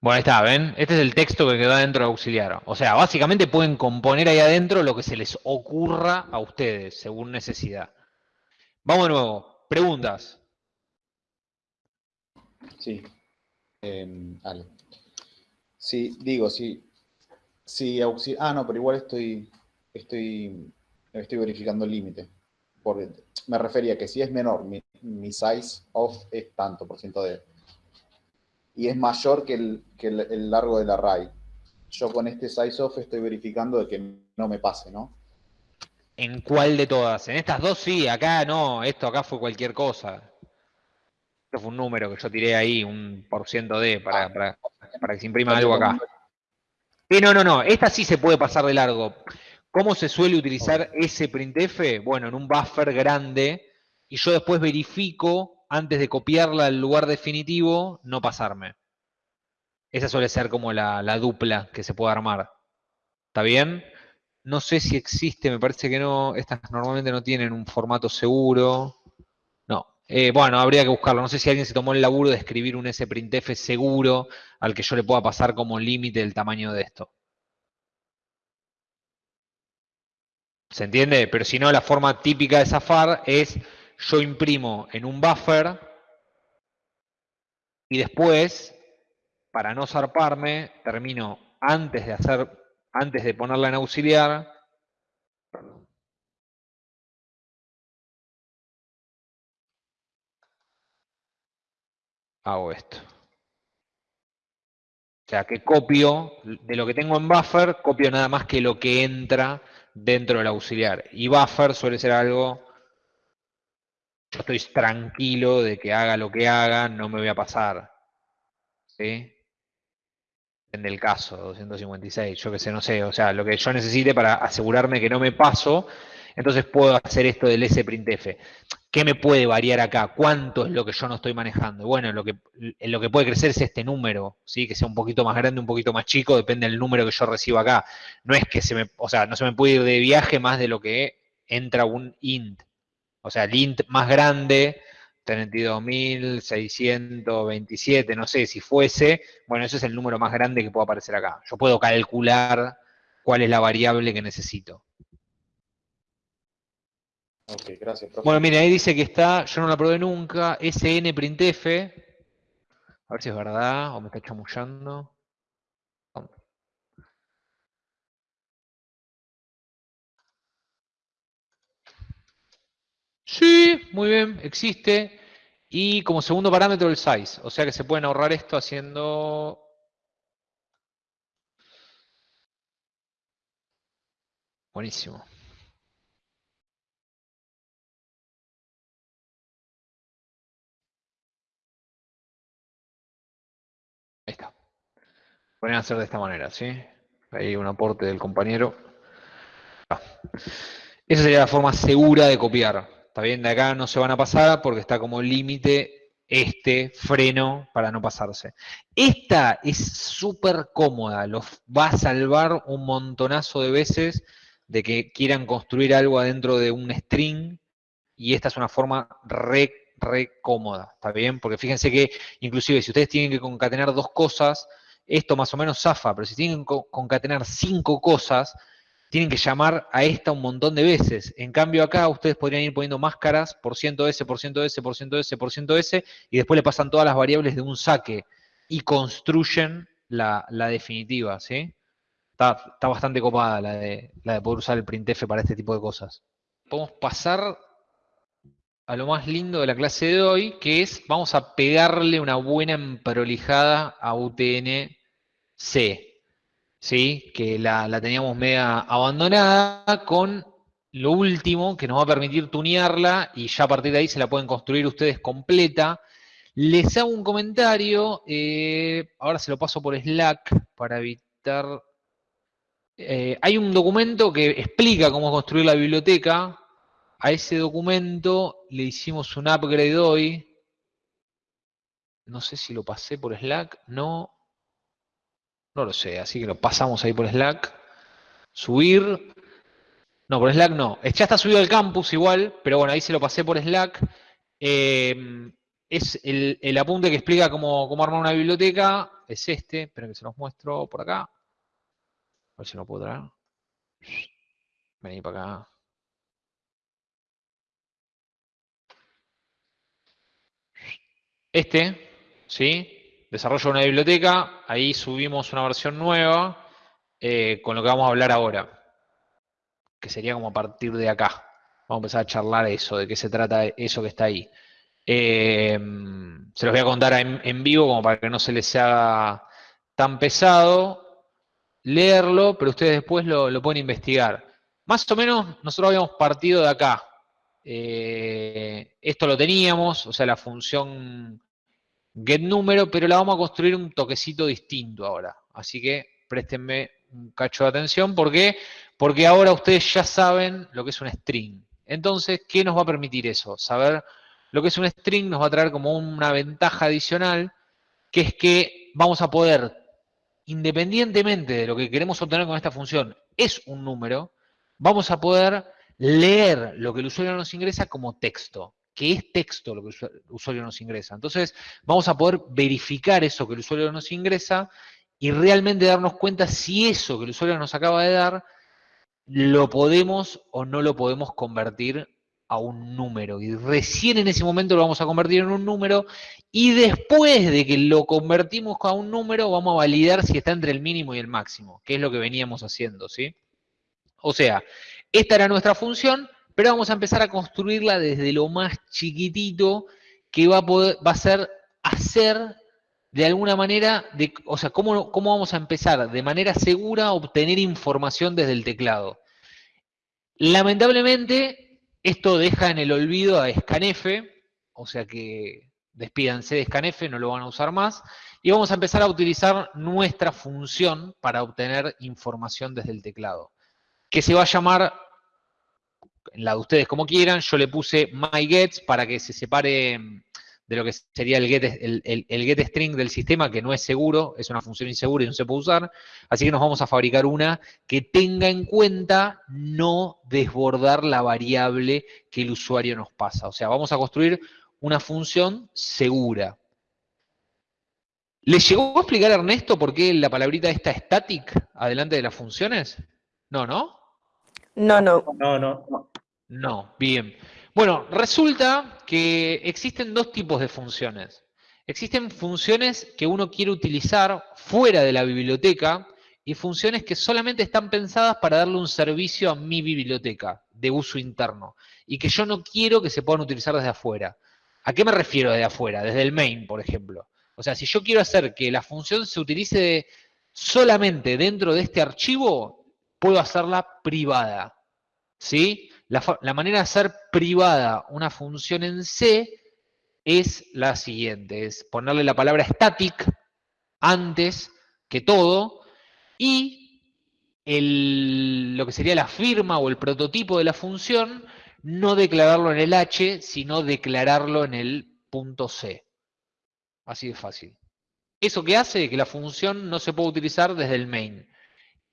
[SPEAKER 1] Bueno, ahí está, ¿ven? Este es el texto que quedó dentro de auxiliar. O sea, básicamente pueden componer ahí adentro lo que se les ocurra a ustedes, según necesidad. Vamos de nuevo. Preguntas.
[SPEAKER 6] Sí. Eh. Sí, digo, sí. Sí, auxi- Ah, no, pero igual estoy. Estoy. Estoy verificando el límite. Porque me refería que si es menor, mi size of es tanto por ciento de. Y es mayor que el, que el, el largo del array. Yo con este size of estoy verificando de que no me pase, ¿no?
[SPEAKER 1] ¿En cuál de todas? En estas dos sí, acá no, esto acá fue cualquier cosa. Esto fue un número que yo tiré ahí, un por ciento de, para, para, para que se imprima algo acá. Sí, no, no, no, esta sí se puede pasar de largo. ¿Cómo se suele utilizar ese printf? Bueno, en un buffer grande, y yo después verifico, antes de copiarla al lugar definitivo, no pasarme. Esa suele ser como la, la dupla que se puede armar. ¿Está bien? No sé si existe, me parece que no. Estas normalmente no tienen un formato seguro. No. Eh, bueno, habría que buscarlo. No sé si alguien se tomó el laburo de escribir un sprintf seguro al que yo le pueda pasar como límite el tamaño de esto. ¿Se entiende? Pero si no, la forma típica de zafar es yo imprimo en un buffer y después, para no zarparme, termino antes de hacer antes de ponerla en auxiliar, hago esto. O sea, que copio, de lo que tengo en buffer, copio nada más que lo que entra dentro del auxiliar. Y buffer suele ser algo, yo estoy tranquilo de que haga lo que haga, no me voy a pasar. ¿Sí? Depende del caso, 256, yo que sé, no sé, o sea, lo que yo necesite para asegurarme que no me paso, entonces puedo hacer esto del sprintf. ¿Qué me puede variar acá? ¿Cuánto es lo que yo no estoy manejando? Bueno, lo que, lo que puede crecer es este número, ¿sí? que sea un poquito más grande, un poquito más chico, depende del número que yo reciba acá. No es que se me, o sea, no se me puede ir de viaje más de lo que entra un int. O sea, el int más grande 32.627, no sé si fuese, bueno, ese es el número más grande que puede aparecer acá. Yo puedo calcular cuál es la variable que necesito.
[SPEAKER 6] Ok, gracias, profe.
[SPEAKER 1] Bueno, mire, ahí dice que está, yo no la probé nunca, snprintf, a ver si es verdad o me está chamullando. Sí, muy bien, existe. Y como segundo parámetro el size. O sea que se pueden ahorrar esto haciendo... Buenísimo. Ahí está. Pueden hacer de esta manera, ¿sí? Ahí un aporte del compañero. Esa sería la forma segura de copiar. Está bien, de acá no se van a pasar porque está como límite este freno para no pasarse. Esta es súper cómoda, los va a salvar un montonazo de veces de que quieran construir algo adentro de un string y esta es una forma re, re cómoda, ¿está bien? Porque fíjense que inclusive si ustedes tienen que concatenar dos cosas, esto más o menos zafa, pero si tienen que concatenar cinco cosas, tienen que llamar a esta un montón de veces. En cambio acá ustedes podrían ir poniendo máscaras, por ciento S, por ciento S, por ciento S, por ciento S, y después le pasan todas las variables de un saque y construyen la, definitiva, ¿sí? Está, está, bastante copada la de, la de poder usar el printf para este tipo de cosas. Podemos pasar a lo más lindo de la clase de hoy, que es, vamos a pegarle una buena emprolijada a UTN-C. ¿Sí? que la, teníamos media abandonada, con lo último que nos va a permitir tunearla y ya a partir de ahí se la pueden construir ustedes completa. Les hago un comentario, eh, ahora se lo paso por Slack para evitar... Eh, hay un documento que explica cómo construir la biblioteca. A ese documento le hicimos un upgrade hoy. No sé si lo pasé por Slack, no. No lo sé, así que lo pasamos ahí por Slack. Subir. No, por Slack no. Ya está subido al campus igual, pero bueno, ahí se lo pasé por Slack. Eh, es el, apunte que explica cómo, cómo, armar una biblioteca. es este. Esperen que se los muestro por acá. A ver si no puedo traer. Vení para acá. Este, ¿sí? Desarrollo una biblioteca, ahí subimos una versión nueva eh, con lo que vamos a hablar ahora, que sería como a partir de acá. Vamos a empezar a charlar eso, de qué se trata eso que está ahí. Eh, se los voy a contar en, vivo como para que no se les haga tan pesado leerlo, pero ustedes después lo, lo pueden investigar. Más o menos nosotros habíamos partido de acá. Eh, esto lo teníamos, o sea, la función getNúmero, pero la vamos a construir un toquecito distinto ahora. Así que préstenme un cacho de atención. ¿Por qué? Porque ahora ustedes ya saben lo que es un string. Entonces, ¿qué nos va a permitir eso? Saber lo que es un string nos va a traer como una ventaja adicional, que es que vamos a poder, independientemente de lo que queremos obtener con esta función, es un número, vamos a poder leer lo que el usuario nos ingresa como texto, que es texto lo que el usuario nos ingresa. Entonces, vamos a poder verificar eso que el usuario nos ingresa y realmente darnos cuenta si eso que el usuario nos acaba de dar lo podemos o no lo podemos convertir a un número. Y recién en ese momento lo vamos a convertir en un número y después de que lo convertimos a un número vamos a validar si está entre el mínimo y el máximo, que es lo que veníamos haciendo, ¿sí? O sea, esta era nuestra función, pero vamos a empezar a construirla desde lo más chiquitito que va a, poder, va a ser hacer de alguna manera, o sea, ¿cómo, ¿cómo vamos a empezar de manera segura a obtener información desde el teclado? Lamentablemente, esto deja en el olvido a Scanf, o sea que despídanse de Scanf, no lo van a usar más, y vamos a empezar a utilizar nuestra función para obtener información desde el teclado, que se va a llamar, la de ustedes como quieran, yo le puse myGets para que se separe de lo que sería el get, el, el, get string del sistema, que no es seguro, es una función insegura y no se puede usar. Así que nos vamos a fabricar una que tenga en cuenta no desbordar la variable que el usuario nos pasa. O sea, vamos a construir una función segura. ¿Le llegó a explicar a Ernesto por qué la palabrita está static adelante de las funciones? No, ¿no?
[SPEAKER 4] No, no.
[SPEAKER 2] No, no.
[SPEAKER 1] No, bien. Bueno, resulta que existen dos tipos de funciones. Existen funciones que uno quiere utilizar fuera de la biblioteca y funciones que solamente están pensadas para darle un servicio a mi biblioteca de uso interno y que yo no quiero que se puedan utilizar desde afuera. ¿A qué me refiero desde afuera? Desde el main, por ejemplo. O sea, si yo quiero hacer que la función se utilice solamente dentro de este archivo, puedo hacerla privada. ¿Sí? La, manera de hacer privada una función en C es la siguiente, es ponerle la palabra static antes que todo y lo que sería la firma o el prototipo de la función, no declararlo en el H, sino declararlo en el punto C. Así de fácil. ¿Eso qué hace? Que la función no se pueda utilizar desde el main.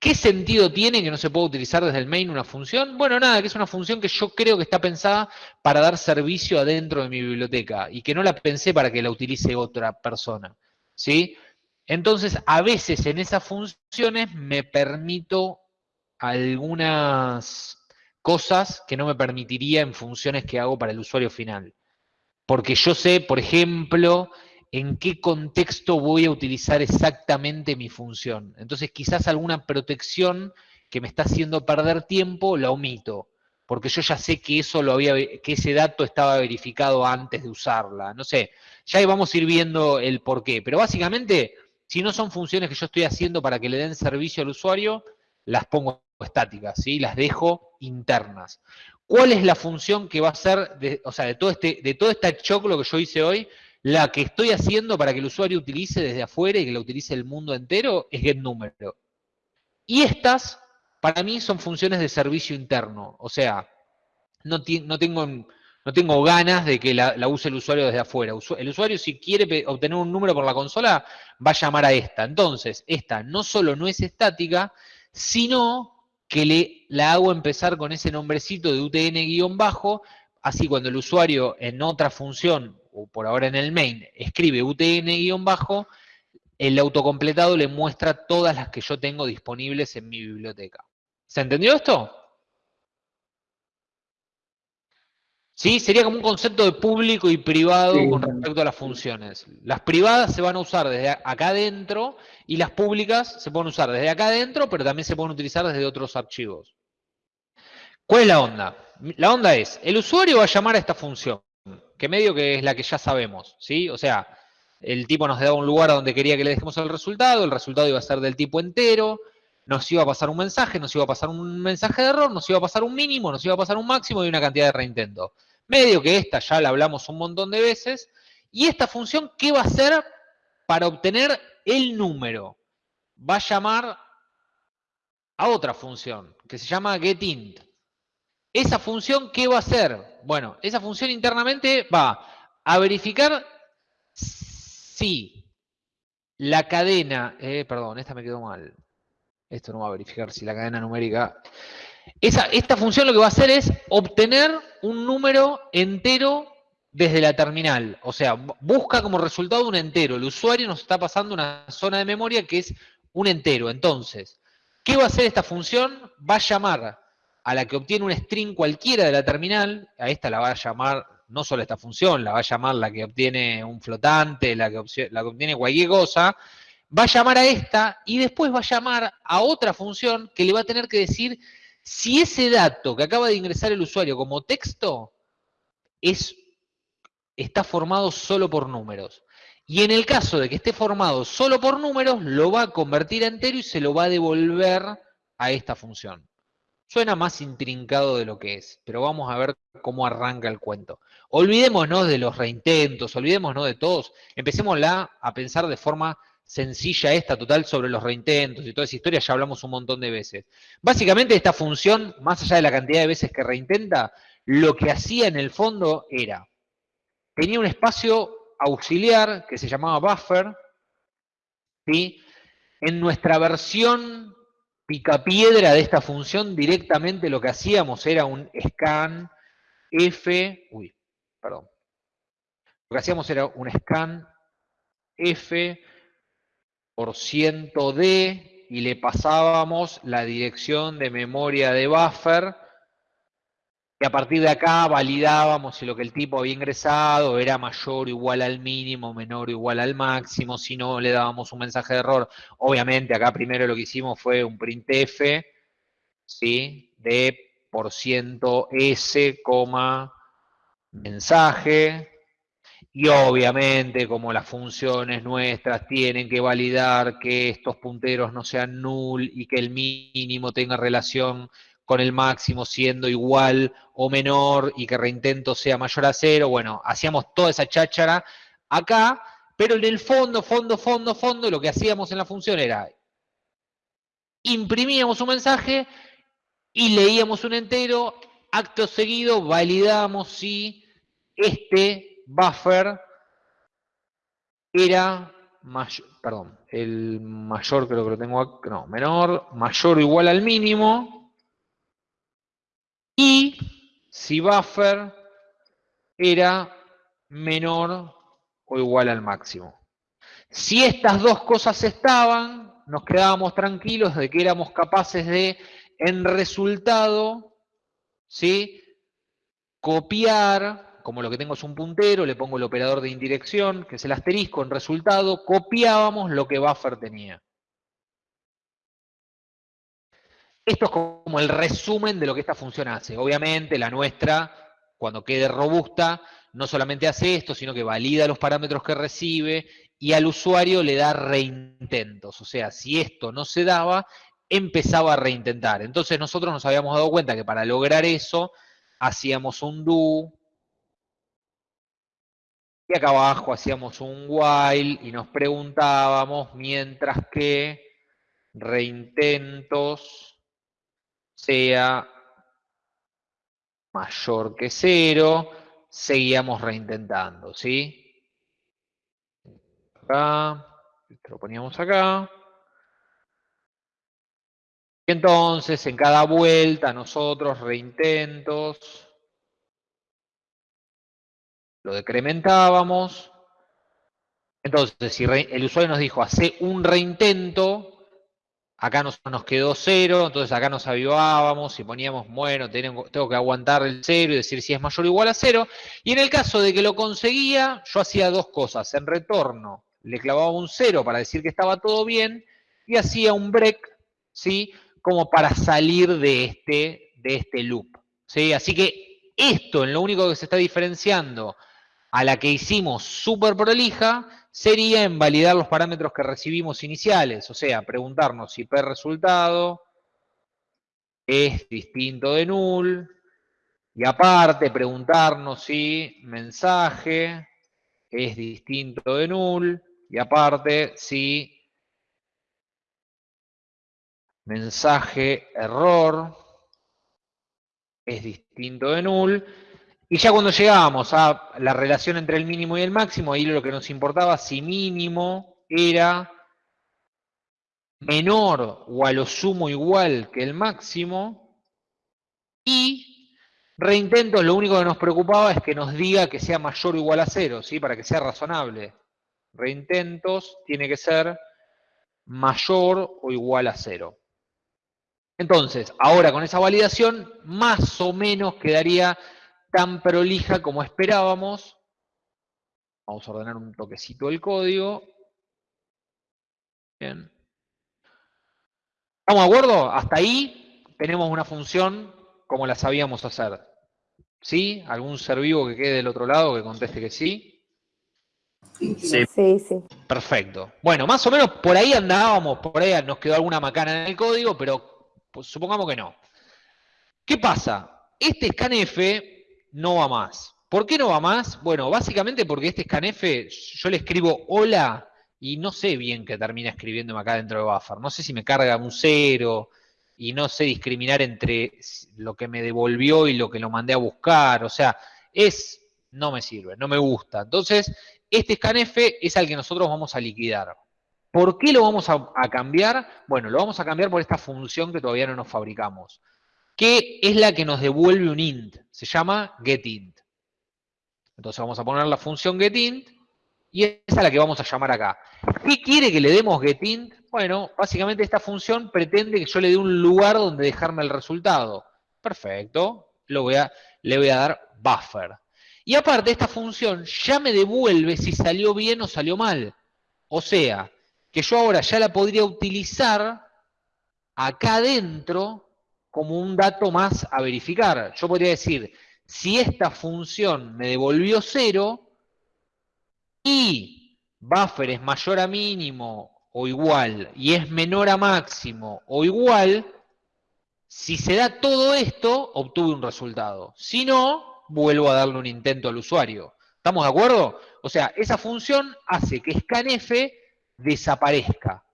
[SPEAKER 1] ¿Qué sentido tiene que no se pueda utilizar desde el main una función? Bueno, nada, que es una función que yo creo que está pensada para dar servicio adentro de mi biblioteca y que no la pensé para que la utilice otra persona. ¿Sí? Entonces, a veces en esas funciones me permito algunas cosas que no me permitiría en funciones que hago para el usuario final. Porque yo sé, por ejemplo, en qué contexto voy a utilizar exactamente mi función. Entonces quizás alguna protección que me está haciendo perder tiempo la omito, porque yo ya sé que eso lo había, que ese dato estaba verificado antes de usarla. No sé, ya vamos a ir viendo el por qué. Pero básicamente, si no son funciones que yo estoy haciendo para que le den servicio al usuario, las pongo estáticas, ¿sí? las dejo internas. ¿Cuál es la función que va a ser, de, o sea, de todo, este, de todo este choclo que yo hice hoy? La que estoy haciendo para que el usuario utilice desde afuera y que la utilice el mundo entero es getNúmero. Y estas, para mí, son funciones de servicio interno. O sea, no, tengo, no tengo ganas de que la, la, use el usuario desde afuera. El usuario, si quiere obtener un número por la consola, va a llamar a esta. Entonces, esta no solo no es estática, sino que le, la hago empezar con ese nombrecito de UTN-bajo, así cuando el usuario en otra función o por ahora en el main, escribe UTN-bajo, el autocompletado le muestra todas las que yo tengo disponibles en mi biblioteca. ¿Se entendió esto? ¿Sí? Sería como un concepto de público y privado
[SPEAKER 2] Sí.
[SPEAKER 1] con respecto a las funciones. Las privadas se van a usar desde acá adentro y las públicas se pueden usar desde acá adentro, pero también se pueden utilizar desde otros archivos. ¿Cuál es la onda? La onda es, el usuario va a llamar a esta función, que medio que es la que ya sabemos, ¿sí? O sea, el tipo nos daba un lugar donde quería que le dejemos el resultado, el resultado iba a ser del tipo entero, nos iba a pasar un mensaje, nos iba a pasar un mensaje de error, nos iba a pasar un mínimo, nos iba a pasar un máximo y una cantidad de reintento. Medio que esta ya la hablamos un montón de veces. Y esta función, ¿qué va a hacer para obtener el número? Va a llamar a otra función, que se llama getInt. Esa función, ¿qué va a hacer? Bueno, esa función internamente va a verificar si la cadena, eh, perdón, esta me quedó mal. Esto no va a verificar si la cadena numérica. Esa, esta función lo que va a hacer es obtener un número entero desde la terminal. O sea, bu- busca como resultado un entero. El usuario nos está pasando una zona de memoria que es un entero. Entonces, ¿qué va a hacer esta función? Va a llamar a la que obtiene un string cualquiera de la terminal. A esta la va a llamar, no solo esta función, la va a llamar la que obtiene un flotante, la que, la que obtiene cualquier cosa va a llamar a esta y después va a llamar a otra función que le va a tener que decir si ese dato que acaba de ingresar el usuario como texto es, está formado solo por números. Y en el caso de que esté formado solo por números, lo va a convertir a entero y se lo va a devolver a esta función. Suena más intrincado de lo que es, pero vamos a ver cómo arranca el cuento. Olvidémonos de los reintentos, olvidémonos de todos, empecemos a pensar de forma sencilla esta total sobre los reintentos y toda esa historia, ya hablamos un montón de veces. Básicamente esta función, más allá de la cantidad de veces que reintenta, lo que hacía en el fondo era, tenía un espacio auxiliar que se llamaba buffer, ¿sí? En nuestra versión picapiedra de esta función, directamente lo que hacíamos era un scan f, uy, perdón, lo que hacíamos era un scan f por ciento d y le pasábamos la dirección de memoria de buffer y a partir de acá validábamos si lo que el tipo había ingresado era mayor o igual al mínimo, menor o igual al máximo, si no le dábamos un mensaje de error. Obviamente acá primero lo que hicimos fue un printf, ¿sí? De por ciento s, coma, mensaje, y obviamente, como las funciones nuestras tienen que validar que estos punteros no sean null y que el mínimo tenga relación con el máximo siendo igual o menor y que reintento sea mayor a cero, bueno, hacíamos toda esa cháchara acá, pero en el fondo, fondo, fondo, fondo, lo que hacíamos en la función era imprimíamos un mensaje y leíamos un entero, acto seguido validamos si este buffer era mayor, perdón, el mayor creo que lo tengo acá, no, menor, mayor o igual al mínimo, y si buffer era menor o igual al máximo. Si estas dos cosas estaban, nos quedábamos tranquilos de que éramos capaces de, en resultado, ¿sí? copiar, como lo que tengo es un puntero, le pongo el operador de indirección, que es el asterisco, en resultado, copiábamos lo que buffer tenía. Esto es como el resumen de lo que esta función hace. Obviamente, la nuestra, cuando quede robusta, no solamente hace esto, sino que valida los parámetros que recibe y al usuario le da reintentos. O sea, si esto no se daba, empezaba a reintentar. Entonces nosotros nos habíamos dado cuenta que para lograr eso, hacíamos un do, y acá abajo hacíamos un while y nos preguntábamos, mientras que reintentos sea mayor que cero, seguíamos reintentando, ¿sí? Acá, lo poníamos acá. Y entonces, en cada vuelta, nosotros reintentos, lo decrementábamos. Entonces, si el usuario nos dijo, hace un reintento, acá nos, quedó cero, entonces acá nos avivábamos y poníamos, bueno, tengo, tengo que aguantar el cero y decir si es mayor o igual a cero. Y en el caso de que lo conseguía, yo hacía dos cosas. En retorno, le clavaba un cero para decir que estaba todo bien y hacía un break, ¿sí? Como para salir de este, de este loop, ¿sí? Así que esto, en lo único que se está diferenciando a la que hicimos súper prolija, sería en validar los parámetros que recibimos iniciales, o sea, preguntarnos si P resultado es distinto de null, y aparte preguntarnos si mensaje es distinto de null, y aparte si mensaje error es distinto de null, y ya cuando llegábamos a la relación entre el mínimo y el máximo, ahí lo que nos importaba si mínimo era menor o a lo sumo igual que el máximo, y reintentos lo único que nos preocupaba es que nos diga que sea mayor o igual a cero, ¿sí? para que sea razonable. Reintentos tiene que ser mayor o igual a cero. Entonces, ahora con esa validación, más o menos quedaría tan prolija como esperábamos. Vamos a ordenar un toquecito el código. Bien. ¿Estamos de acuerdo? Hasta ahí tenemos una función como la sabíamos hacer. ¿Sí? ¿Algún ser vivo que quede del otro lado que conteste que sí?
[SPEAKER 5] Sí.
[SPEAKER 4] Sí, sí.
[SPEAKER 1] Perfecto. Bueno, más o menos por ahí andábamos, por ahí nos quedó alguna macana en el código, pero pues, supongamos que no. ¿Qué pasa? Este scanf no va más. ¿Por qué no va más? Bueno, básicamente porque este scanf, yo le escribo hola y no sé bien qué termina escribiéndome acá dentro de buffer. No sé si me carga un cero y no sé discriminar entre lo que me devolvió y lo que lo mandé a buscar. O sea, es, no me sirve, no me gusta. Entonces, este scanf es al que nosotros vamos a liquidar. ¿Por qué lo vamos a cambiar? Bueno, lo vamos a cambiar por esta función que todavía no nos fabricamos que es la que nos devuelve un int. Se llama getInt. Entonces vamos a poner la función getInt y esa es la que vamos a llamar acá. ¿Qué quiere que le demos getInt? Bueno, básicamente esta función pretende que yo le dé un lugar donde dejarme el resultado. Perfecto. Lo voy a, le voy a dar buffer. Y aparte, esta función ya me devuelve si salió bien o salió mal. O sea, que yo ahora ya la podría utilizar acá adentro como un dato más a verificar. Yo podría decir, si esta función me devolvió cero y buffer es mayor a mínimo o igual y es menor a máximo o igual, si se da todo esto, obtuve un resultado. Si no, vuelvo a darle un intento al usuario. ¿Estamos de acuerdo? O sea, esa función hace que scanf desaparezca.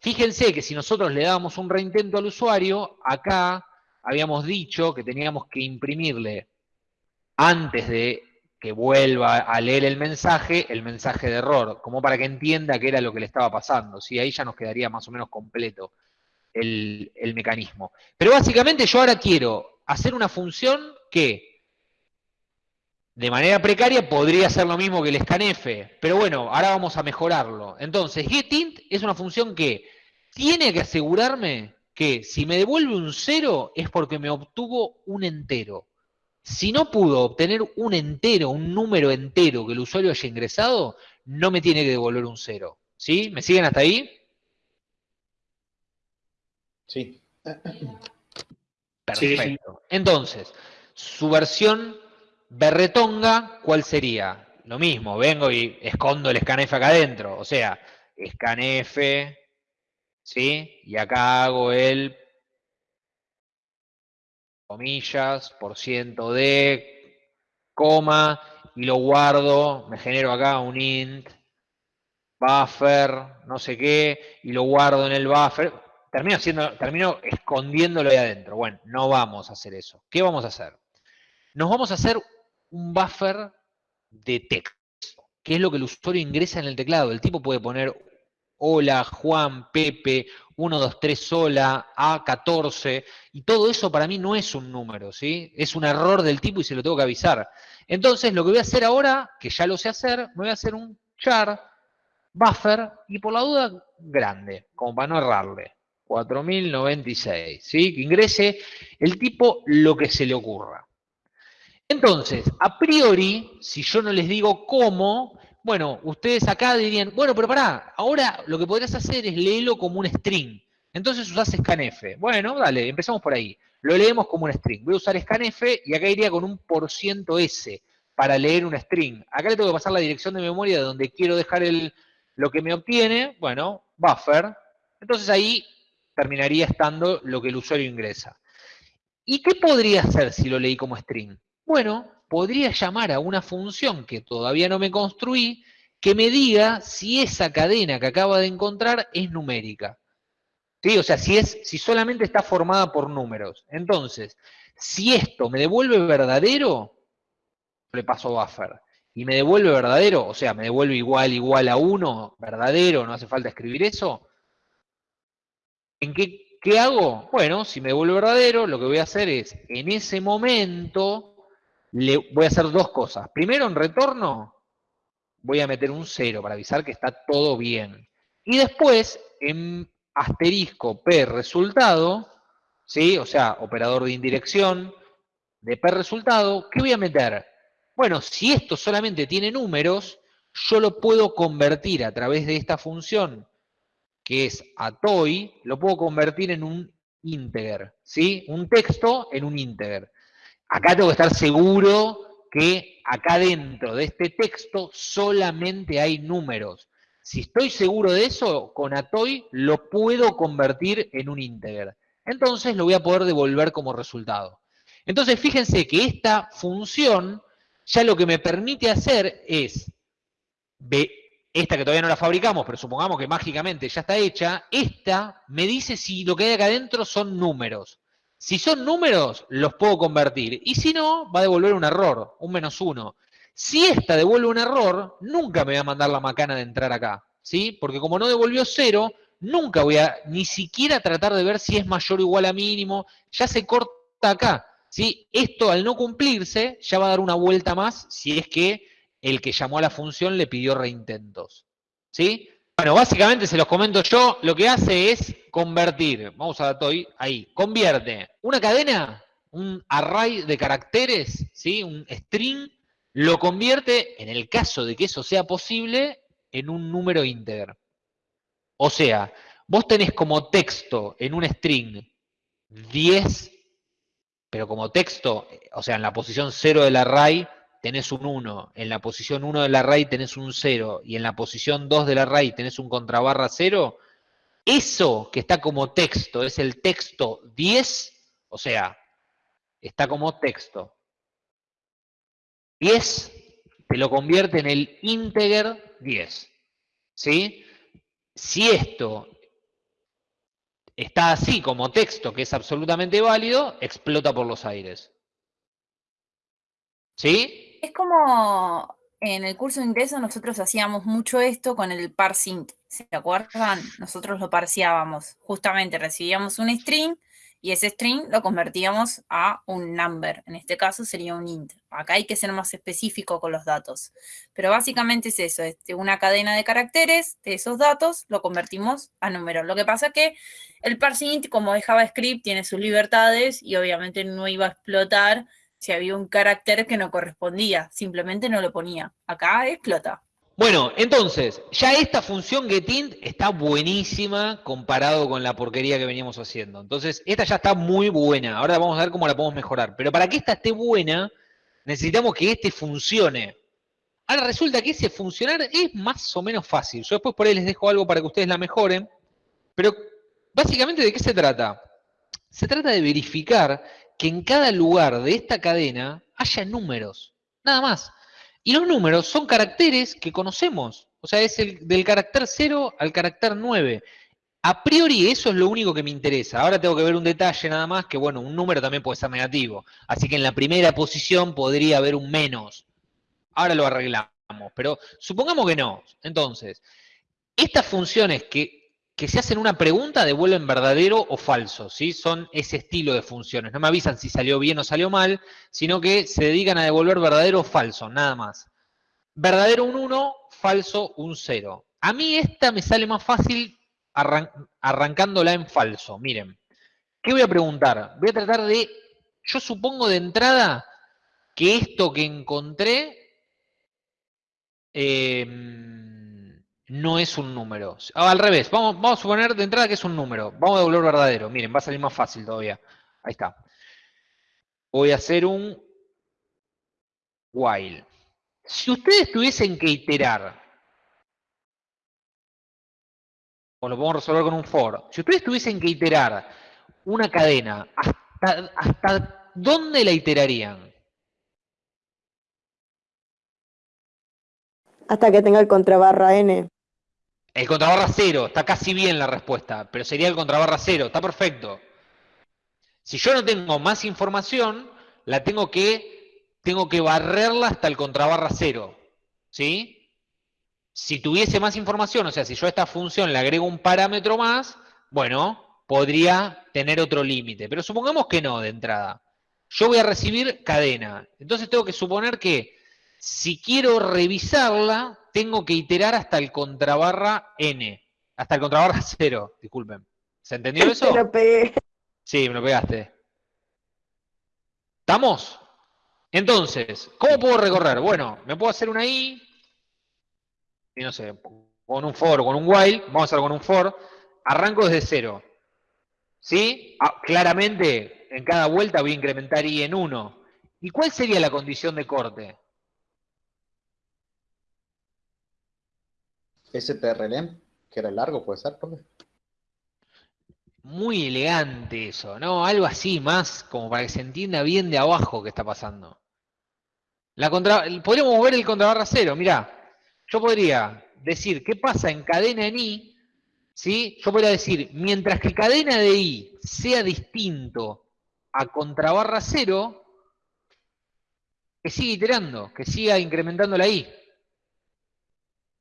[SPEAKER 1] Fíjense que si nosotros le dábamos un reintento al usuario, acá habíamos dicho que teníamos que imprimirle antes de que vuelva a leer el mensaje, el mensaje de error, como para que entienda qué era lo que le estaba pasando. ¿sí? Ahí ya nos quedaría más o menos completo el, el mecanismo. Pero básicamente yo ahora quiero hacer una función que de manera precaria podría ser lo mismo que el scanf, pero bueno, ahora vamos a mejorarlo. Entonces, getInt es una función que tiene que asegurarme que si me devuelve un cero es porque me obtuvo un entero. Si no pudo obtener un entero, un número entero que el usuario haya ingresado, no me tiene que devolver un cero. ¿Sí? ¿Me siguen hasta ahí?
[SPEAKER 6] Sí.
[SPEAKER 1] Perfecto. Entonces, su versión berretonga, ¿cuál sería? Lo mismo, vengo y escondo el scanf acá adentro. O sea, scanf, ¿sí? Y acá hago el comillas, por ciento de, coma, y lo guardo, me genero acá un int, buffer, no sé qué, y lo guardo en el buffer. Termino, haciendo, termino escondiéndolo ahí adentro. Bueno, no vamos a hacer eso. ¿Qué vamos a hacer? Nos vamos a hacer un buffer de texto, que es lo que el usuario ingresa en el teclado. El tipo puede poner hola, Juan, Pepe, 1, 2, 3, hola, A14, y todo eso para mí no es un número, ¿sí? Es un error del tipo y se lo tengo que avisar. Entonces, lo que voy a hacer ahora, que ya lo sé hacer, me voy a hacer un char buffer y por la duda grande, como para no errarle. 4096, ¿sí? Que ingrese el tipo lo que se le ocurra. Entonces, a priori, si yo no les digo cómo, bueno, ustedes acá dirían, bueno, pero pará, ahora lo que podrías hacer es leerlo como un string. Entonces usás scanf. Bueno, dale, empezamos por ahí. Lo leemos como un string. Voy a usar scanf y acá iría con un %s para leer un string. Acá le tengo que pasar la dirección de memoria de donde quiero dejar el, lo que me obtiene, bueno, buffer. Entonces ahí terminaría estando lo que el usuario ingresa. ¿Y qué podría hacer si lo leí como string? Bueno, podría llamar a una función que todavía no me construí, que me diga si esa cadena que acaba de encontrar es numérica. ¿Sí? O sea, si, es, si solamente está formada por números. Entonces, si esto me devuelve verdadero, le paso buffer. Y me devuelve verdadero, o sea, me devuelve igual, igual a 1, verdadero, no hace falta escribir eso. ¿En qué, qué hago? Bueno, si me devuelve verdadero, lo que voy a hacer es, en ese momento, le voy a hacer dos cosas. Primero, en retorno, voy a meter un 0 para avisar que está todo bien. Y después, en asterisco P resultado, ¿sí? o sea, operador de indirección de P resultado, ¿qué voy a meter? Bueno, si esto solamente tiene números, yo lo puedo convertir a través de esta función, que es atoy, lo puedo convertir en un integer, ¿sí? Un texto en un integer. Acá tengo que estar seguro que acá dentro de este texto solamente hay números. Si estoy seguro de eso, con atoy lo puedo convertir en un integer. Entonces lo voy a poder devolver como resultado. Entonces fíjense que esta función ya lo que me permite hacer es, esta que todavía no la fabricamos, pero supongamos que mágicamente ya está hecha, esta me dice si lo que hay acá adentro son números. Si son números, los puedo convertir. Y si no, va a devolver un error, un menos uno. Si esta devuelve un error, nunca me va a mandar la macana de entrar acá. ¿Sí? Porque como no devolvió cero, nunca voy a ni siquiera tratar de ver si es mayor o igual a mínimo. Ya se corta acá. ¿sí? Esto al no cumplirse, ya va a dar una vuelta más si es que el que llamó a la función le pidió reintentos. ¿Sí? Bueno, básicamente se los comento yo, lo que hace es convertir, vamos a Toy, ahí, convierte una cadena, un array de caracteres, ¿sí? un string, lo convierte, en el caso de que eso sea posible, en un número íntegro. O sea, vos tenés como texto en un string 10, pero como texto, o sea, en la posición 0 del array, tenés un 1, en la posición 1 del array tenés un 0 y en la posición 2 del array tenés un contrabarra 0, eso que está como texto es el texto 10, o sea, está como texto. 10 te lo convierte en el integer 10. ¿Sí? Si esto está así como texto, que es absolutamente válido, explota por los aires. ¿Sí?
[SPEAKER 7] Es como en el curso de ingreso nosotros hacíamos mucho esto con el parsing. ¿Se acuerdan? Nosotros lo parseábamos. Justamente recibíamos un string y ese string lo convertíamos a un number. En este caso sería un int. Acá hay que ser más específico con los datos. Pero básicamente es eso, es una cadena de caracteres de esos datos lo convertimos a números. Lo que pasa es que el parsing, como es JavaScript, tiene sus libertades y obviamente no iba a explotar si había un carácter que no correspondía, simplemente no lo ponía. Acá explota.
[SPEAKER 1] Bueno, entonces, ya esta función getInt está buenísima comparado con la porquería que veníamos haciendo. Entonces, esta ya está muy buena. Ahora vamos a ver cómo la podemos mejorar. Pero para que esta esté buena, necesitamos que este funcione. Ahora resulta que ese funcionar es más o menos fácil. Yo después por ahí les dejo algo para que ustedes la mejoren. Pero básicamente, ¿de qué se trata? Se trata de verificar que en cada lugar de esta cadena haya números, nada más. Y los números son caracteres que conocemos, o sea, es el, del carácter 0 al carácter 9. A priori eso es lo único que me interesa. Ahora tengo que ver un detalle nada más, que bueno, un número también puede ser negativo. Así que en la primera posición podría haber un menos. Ahora lo arreglamos, pero supongamos que no. Entonces, estas funciones que que si hacen una pregunta devuelven verdadero o falso, ¿sí? Son ese estilo de funciones. No me avisan si salió bien o salió mal, sino que se dedican a devolver verdadero o falso, nada más. Verdadero un 1, falso un 0. A mí esta me sale más fácil arran- arrancándola en falso. Miren, ¿qué voy a preguntar? Voy a tratar de, yo supongo de entrada que esto que encontré eh, no es un número. Ah, al revés, vamos, vamos a suponer de entrada que es un número. Vamos a devolver verdadero. Miren, va a salir más fácil todavía. Ahí está. Voy a hacer un while. Si ustedes tuviesen que iterar, o lo podemos resolver con un for, si ustedes tuviesen que iterar una cadena, ¿hasta, hasta dónde la iterarían?
[SPEAKER 4] Hasta que tenga el contrabarra N.
[SPEAKER 1] El contrabarra cero, está casi bien la respuesta, pero sería el contrabarra cero, está perfecto. Si yo no tengo más información, la tengo que, tengo que barrerla hasta el contrabarra cero, ¿sí? Si tuviese más información, o sea, si yo a esta función le agrego un parámetro más, bueno, podría tener otro límite, pero supongamos que no de entrada. Yo voy a recibir cadena, entonces tengo que suponer que si quiero revisarla, tengo que iterar hasta el contrabarra n, hasta el contrabarra 0, disculpen. ¿Se entendió eso?
[SPEAKER 4] Te lo pegué.
[SPEAKER 1] Sí, me lo pegaste. ¿Estamos? Entonces, ¿cómo puedo recorrer? Bueno, me puedo hacer una i, y no sé, con un for o con un while, vamos a hacerlo con un for, arranco desde cero. ¿Sí? Ah, claramente, en cada vuelta voy a incrementar i en 1. ¿Y cuál sería la condición de corte?
[SPEAKER 6] STRLM, que era largo, puede ser, profe.
[SPEAKER 1] Muy elegante eso, ¿no? Algo así, más como para que se entienda bien de abajo qué está pasando. La contra... Podríamos mover el contrabarra cero, mirá. Yo podría decir, ¿qué pasa en cadena en i? ¿Sí? Yo podría decir, mientras que cadena de i sea distinto a contrabarra cero, que siga iterando, que siga incrementando la i.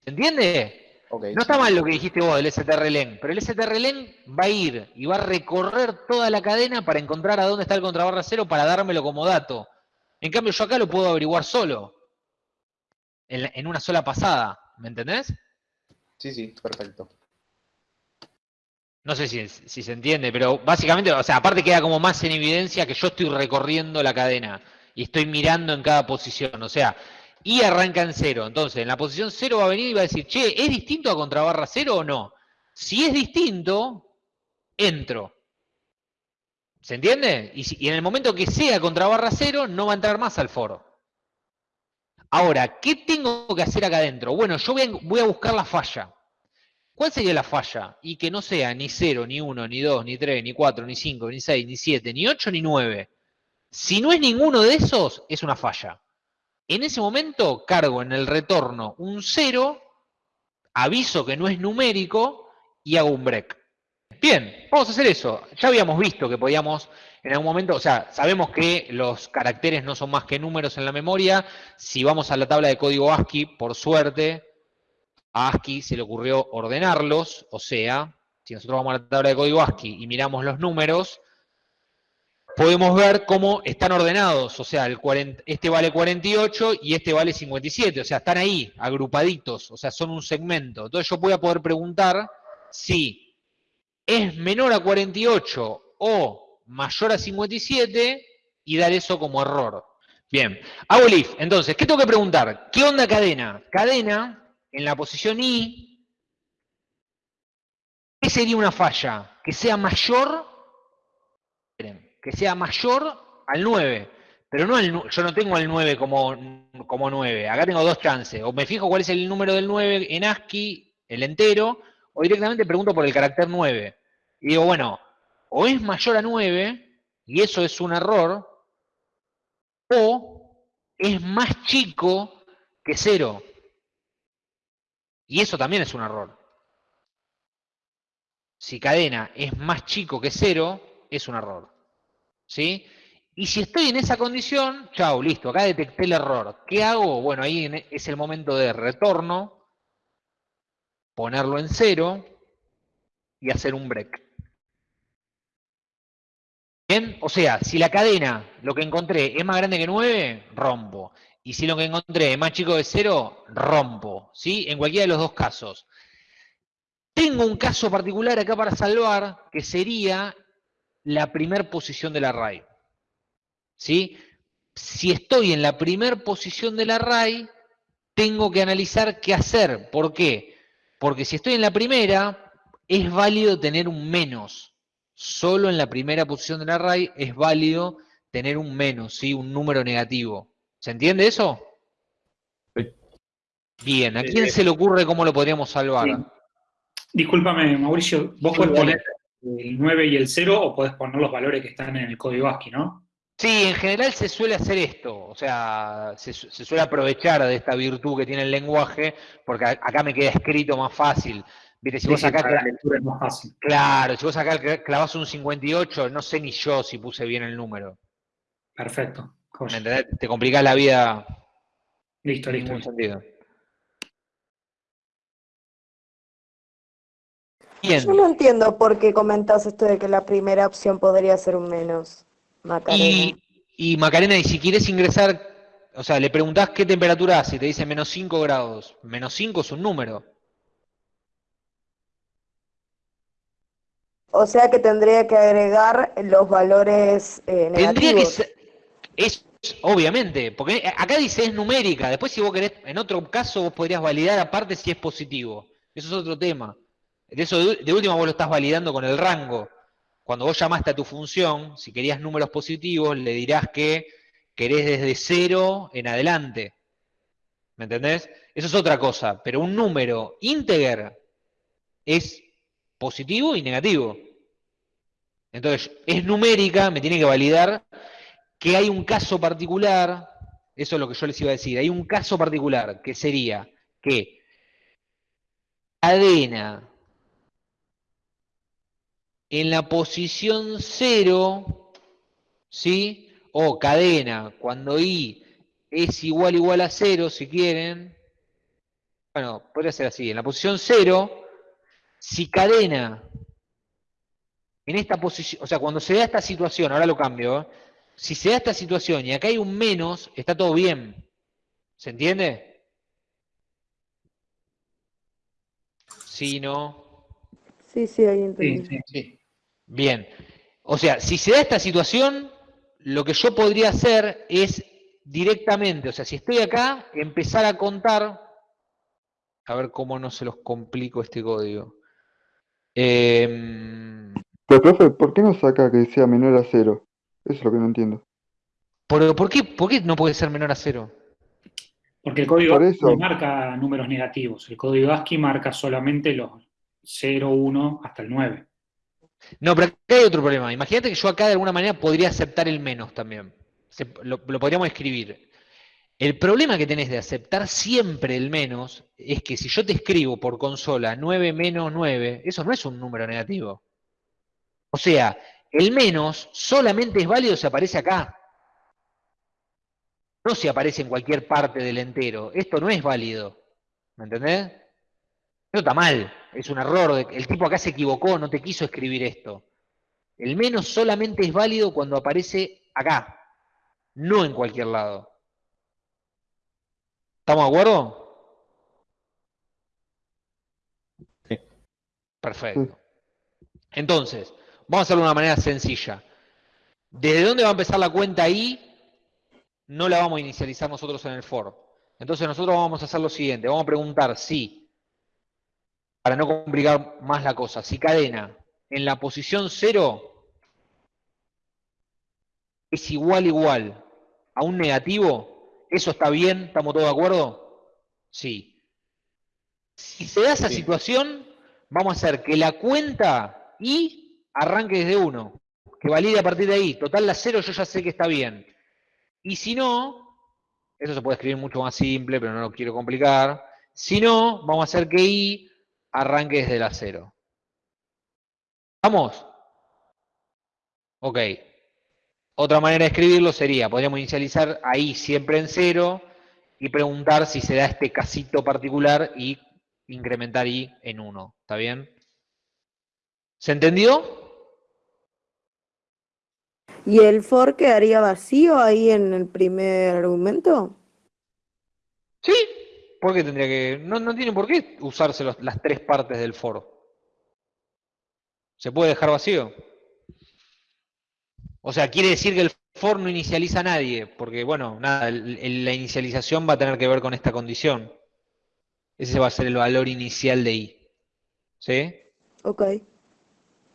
[SPEAKER 1] ¿Se entiende? No está mal lo que dijiste vos del strlen, pero el strlen va a ir y va a recorrer toda la cadena para encontrar a dónde está el contrabarra cero para dármelo como dato. En cambio, yo acá lo puedo averiguar solo, en, una sola pasada, ¿me entendés?
[SPEAKER 6] Sí, sí, perfecto.
[SPEAKER 1] No sé si, si se entiende, pero básicamente, o sea, aparte queda como más en evidencia que yo estoy recorriendo la cadena y estoy mirando en cada posición. O sea, y arranca en cero. Entonces, en la posición cero va a venir y va a decir, che, ¿es distinto a contrabarra cero o no? Si es distinto, entro. ¿Se entiende? Y, en el momento que sea contrabarra cero, no va a entrar más al foro. Ahora, ¿qué tengo que hacer acá adentro? Bueno, yo voy a, voy a buscar la falla. ¿Cuál sería la falla? Y que no sea ni 0, ni 1, ni 2, ni 3, ni 4, ni 5, ni 6, ni 7, ni 8, ni 9. Si no es ninguno de esos, es una falla. En ese momento cargo en el retorno un 0, aviso que no es numérico y hago un break. Bien, vamos a hacer eso. Ya habíamos visto que podíamos en algún momento, o sea, sabemos que los caracteres no son más que números en la memoria. Si vamos a la tabla de código ASCII, por suerte, a ASCII se le ocurrió ordenarlos, o sea, si nosotros vamos a la tabla de código ASCII y miramos los números, podemos ver cómo están ordenados, o sea, el 40 este vale 48 y este vale 57, o sea, están ahí, agrupaditos, o sea, son un segmento. Entonces yo voy a poder preguntar si es menor a 48 o mayor a 57 y dar eso como error. Bien, hago el if. Entonces, ¿qué tengo que preguntar? ¿Qué onda cadena? Cadena, en la posición i, ¿qué sería una falla? Que sea mayor, que sea mayor al 9. Pero no nu- yo no tengo al 9 como, como 9. Acá tengo dos chances. O me fijo cuál es el número del 9 en ASCII, el entero, o directamente pregunto por el carácter 9. Y digo, bueno, o es mayor a 9, y eso es un error, o es más chico que 0. Y eso también es un error. Si cadena es más chico que 0, es un error. ¿Sí? Y si estoy en esa condición, chao, listo, acá detecté el error. ¿Qué hago? Bueno, ahí en- es el momento de retorno, ponerlo en 0 y hacer un break. Bien, o sea, si la cadena, lo que encontré, es más grande que 9, rompo. Y si lo que encontré es más chico que 0, rompo. ¿Sí? En cualquiera de los dos casos. Tengo un caso particular acá para salvar, que sería la primer posición del array. ¿Sí? Si estoy en la primer posición del array, tengo que analizar qué hacer. ¿Por qué? Porque si estoy en la primera, es válido tener un menos. Solo en la primera posición del array es válido tener un menos, ¿sí? un número negativo. ¿Se entiende eso?
[SPEAKER 5] Sí.
[SPEAKER 1] Bien, ¿a
[SPEAKER 8] Eh,
[SPEAKER 1] quién se le ocurre cómo lo podríamos salvar?
[SPEAKER 8] sí. Discúlpame, Mauricio, vos podés poner el 9 y el 0 o podés poner los valores que están en el código ASCII, ¿no?
[SPEAKER 1] Sí, en general se suele hacer esto, o sea, se, su- se suele aprovechar de esta virtud que tiene el lenguaje, porque acá me queda escrito más fácil. Viste, si
[SPEAKER 8] Sí,
[SPEAKER 1] vos
[SPEAKER 8] sí,
[SPEAKER 1] acá,
[SPEAKER 8] para la
[SPEAKER 1] cla-
[SPEAKER 8] lectura es más fácil.
[SPEAKER 1] claro, si vos acá cla- clavás un 58, no sé ni yo si puse bien el número.
[SPEAKER 8] Perfecto.
[SPEAKER 1] ¿Me entendés? Te complicás la vida
[SPEAKER 8] Listo,
[SPEAKER 1] en
[SPEAKER 8] listo.
[SPEAKER 1] ningún
[SPEAKER 8] listo.
[SPEAKER 1] sentido. Bien,
[SPEAKER 4] Yo no entiendo por qué comentás esto de que la primera opción podría ser un menos, Macarena.
[SPEAKER 1] y, y Macarena, y si quieres ingresar, o sea, le preguntás qué temperatura hace y te dice menos 5 grados. Menos 5 es un número.
[SPEAKER 4] O sea que tendría que agregar los valores eh,
[SPEAKER 1] Tendría que
[SPEAKER 4] negativos.
[SPEAKER 1] ser, es, obviamente, porque acá dice es numérica, después si vos querés, en otro caso vos podrías validar aparte si es positivo. Eso es otro tema. De eso de, última vos lo estás validando con el rango. Cuando vos llamaste a tu función, si querías números positivos, le dirás que querés desde cero en adelante. ¿Me entendés? Eso es otra cosa, pero un número ínteger es positivo y negativo. Entonces, es numérica, me tiene que validar que hay un caso particular, eso es lo que yo les iba a decir, hay un caso particular que sería que cadena en la posición 0, ¿sí? O cadena cuando i es igual igual a 0, si quieren. Bueno, podría ser así, en la posición 0, si cadena en esta posición, o sea, cuando se da esta situación, ahora lo cambio, ¿eh? si se da esta situación y acá hay un menos, está todo bien. ¿Se entiende? Sí, no.
[SPEAKER 4] Sí, sí, ahí
[SPEAKER 8] Sí,
[SPEAKER 4] entendí.
[SPEAKER 8] sí.
[SPEAKER 6] Sí.
[SPEAKER 1] Bien. O sea, si se da esta situación, lo que yo podría hacer es directamente, o sea, si estoy acá, empezar a contar, a ver cómo no se los complico este código. Em,
[SPEAKER 9] Pero, profe, ¿por qué no saca que sea menor a cero? Eso es lo que no entiendo.
[SPEAKER 1] ¿por, por qué, por qué no puede ser menor a cero?
[SPEAKER 8] Porque el código
[SPEAKER 9] Por
[SPEAKER 8] ASCII
[SPEAKER 9] eso.
[SPEAKER 8] no marca números negativos. El código ASCII marca solamente los 0, 1 hasta el 9.
[SPEAKER 1] No, pero acá hay otro problema. Imagínate que yo acá de alguna manera podría aceptar el menos también. Lo, lo podríamos escribir. El problema que tenés de aceptar siempre el menos es que si yo te escribo por consola 9 menos 9, eso no es un número negativo. O sea, el menos solamente es válido si aparece acá. No si aparece en cualquier parte del entero. Esto no es válido. ¿Me entendés? Eso está mal, es un error. El tipo acá se equivocó, no te quiso escribir esto. El menos solamente es válido cuando aparece acá, no en cualquier lado. ¿Estamos de acuerdo?
[SPEAKER 5] Sí.
[SPEAKER 1] Perfecto. Entonces, vamos a hacerlo de una manera sencilla. ¿Desde dónde va a empezar la cuenta i? No la vamos a inicializar nosotros en el for. Entonces nosotros vamos a hacer lo siguiente, vamos a preguntar si para no complicar más la cosa, si cadena en la posición 0 es igual igual a un negativo, ¿eso está bien? ¿Estamos todos de acuerdo? Sí. Si se da esa situación, vamos a hacer que la cuenta y arranque desde 1, que valide a partir de ahí. Total, la 0 yo ya sé que está bien. Y si no, eso se puede escribir mucho más simple, pero no lo quiero complicar. Si no, vamos a hacer que i arranque desde la 0. ¿Vamos? Ok. Otra manera de escribirlo sería, podríamos inicializar ahí siempre en 0 y preguntar si se da este casito particular y incrementar i en 1. ¿Está bien? ¿Se entendió?
[SPEAKER 4] ¿Y el for quedaría vacío ahí en el primer argumento?
[SPEAKER 1] Sí. ¿Por qué tendría que.? No, no tiene por qué usarse los- las tres partes del for. ¿Se puede dejar vacío? O sea, quiere decir que el for no inicializa a nadie, porque bueno, nada, el- el- la inicialización va a tener que ver con esta condición. Ese va a ser el valor inicial de i. ¿Sí?
[SPEAKER 4] Ok.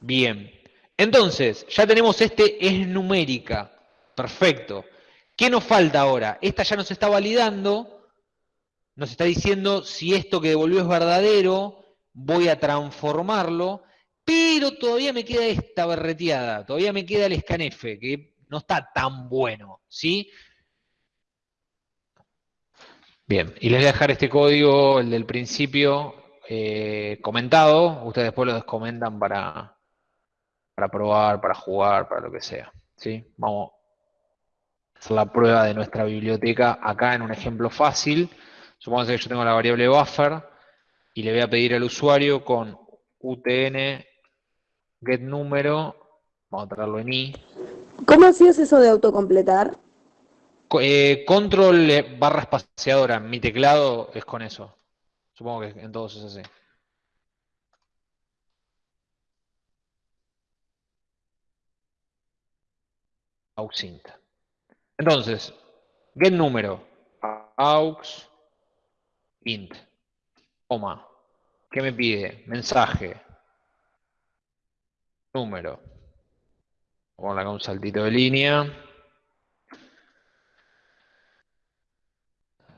[SPEAKER 1] Bien. Entonces, ya tenemos este es numérica. Perfecto. ¿Qué nos falta ahora? Esta ya nos está validando. Nos está diciendo si esto que devolvió es verdadero, voy a transformarlo, pero todavía me queda esta berreteada, todavía me queda el scanf, que no está tan bueno, ¿sí? Bien, y les voy a dejar este código, el del principio, eh, comentado. Ustedes después lo descomentan para, para probar, para jugar, para lo que sea. ¿sí? Vamos a hacer la prueba de nuestra biblioteca acá en un ejemplo fácil. Supongamos que yo tengo la variable buffer y le voy a pedir al usuario con utn get número, vamos a traerlo en i,
[SPEAKER 4] ¿Cómo hacías eso de autocompletar?
[SPEAKER 1] Co- eh, control eh, barra espaciadora, mi teclado es con eso. Supongo que en todos es así. Auxint. Entonces, get número, aux, int, coma. ¿Qué me pide? Mensaje. Número. Poner acá un saltito de línea.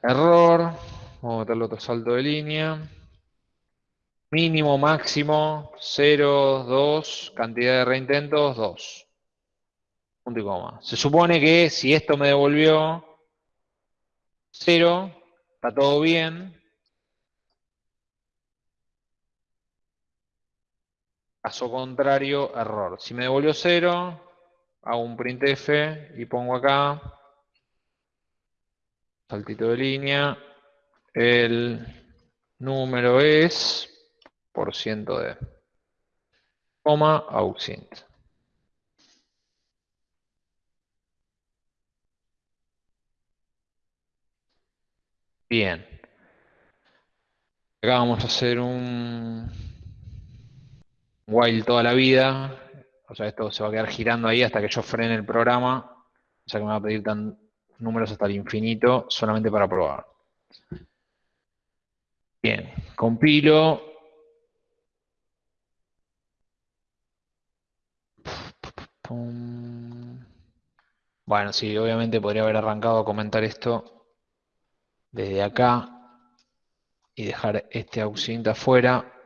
[SPEAKER 1] Error. Vamos a meterle otro salto de línea. Mínimo, máximo, 0, 2. Cantidad de reintentos, 2. Punto y coma. Se supone que si esto me devolvió 0, está todo bien. Caso contrario, error. Si me devolvió 0, hago un printf y pongo acá saltito de línea, el número es por ciento de, coma, auxint. Bien. Acá vamos a hacer un while toda la vida. O sea, esto se va a quedar girando ahí hasta que yo frene el programa. O sea que me va a pedir tan, números hasta el infinito solamente para probar. Bien, compilo. Bueno, sí, obviamente podría haber arrancado a comentar esto desde acá y dejar este auxint afuera.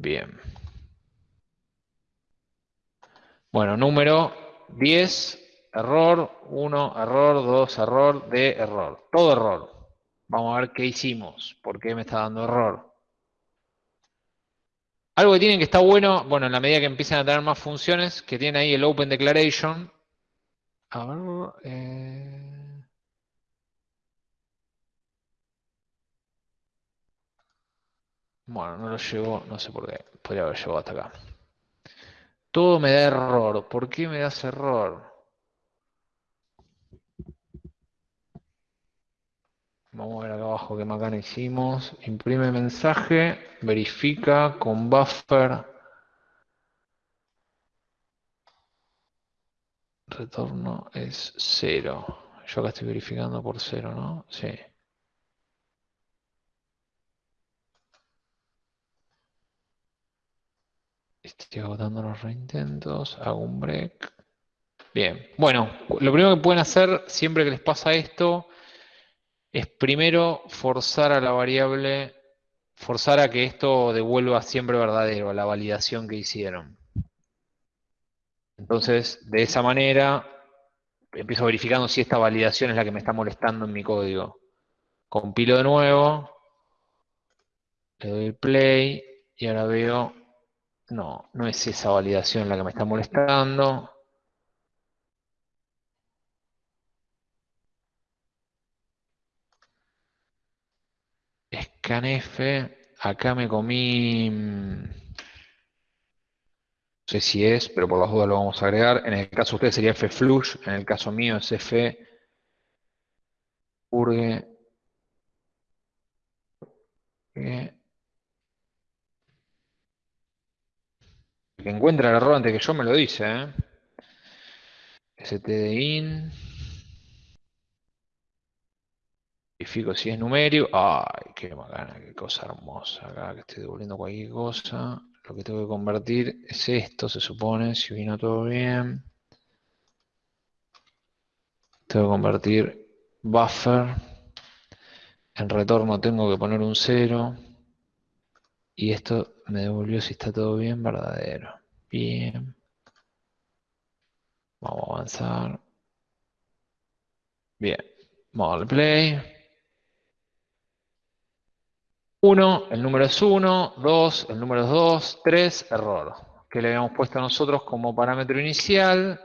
[SPEAKER 1] Bien. Bueno, número 10, error, 1, error, 2, error, D, error. Todo error. Vamos a ver qué hicimos, por qué me está dando error. Algo que tienen que estar bueno, bueno, en la medida que empiezan a tener más funciones, que tiene ahí el Open Declaration. A ver, eh, Bueno, no lo llevo, no sé por qué. Podría haber llegado hasta acá. Todo me da error. ¿Por qué me das error? Vamos a ver acá abajo qué macana hicimos. Imprime mensaje, verifica con buffer. Retorno es cero. Yo acá estoy verificando por cero, ¿no? Sí. Estoy agotando los reintentos, hago un break. Bien, bueno, lo primero que pueden hacer siempre que les pasa esto es primero forzar a la variable, forzar a que esto devuelva siempre verdadero, la validación que hicieron. Entonces, de esa manera, empiezo verificando si esta validación es la que me está molestando en mi código. Compilo de nuevo, le doy play y ahora veo no, no es esa validación la que me está molestando. Scanf, acá me comí, mm, no sé si es, pero por las dudas lo vamos a agregar. En el caso de ustedes sería fflush, en el caso mío es f purge. purge encuentra el error antes que yo me lo dice, ¿eh? stdin. Verifico si es numérico. Ay, qué bacana, qué cosa hermosa. Acá que estoy devolviendo cualquier cosa. Lo que tengo que convertir es esto, se supone, si vino todo bien. Tengo que convertir buffer. En retorno tengo que poner un 0. Y esto me devolvió si está todo bien, verdadero. Bien. Vamos a avanzar. Bien. Vamos a darle play. 1, el número es 1, 2, el número es 2, 3, error. Que le habíamos puesto nosotros como parámetro inicial.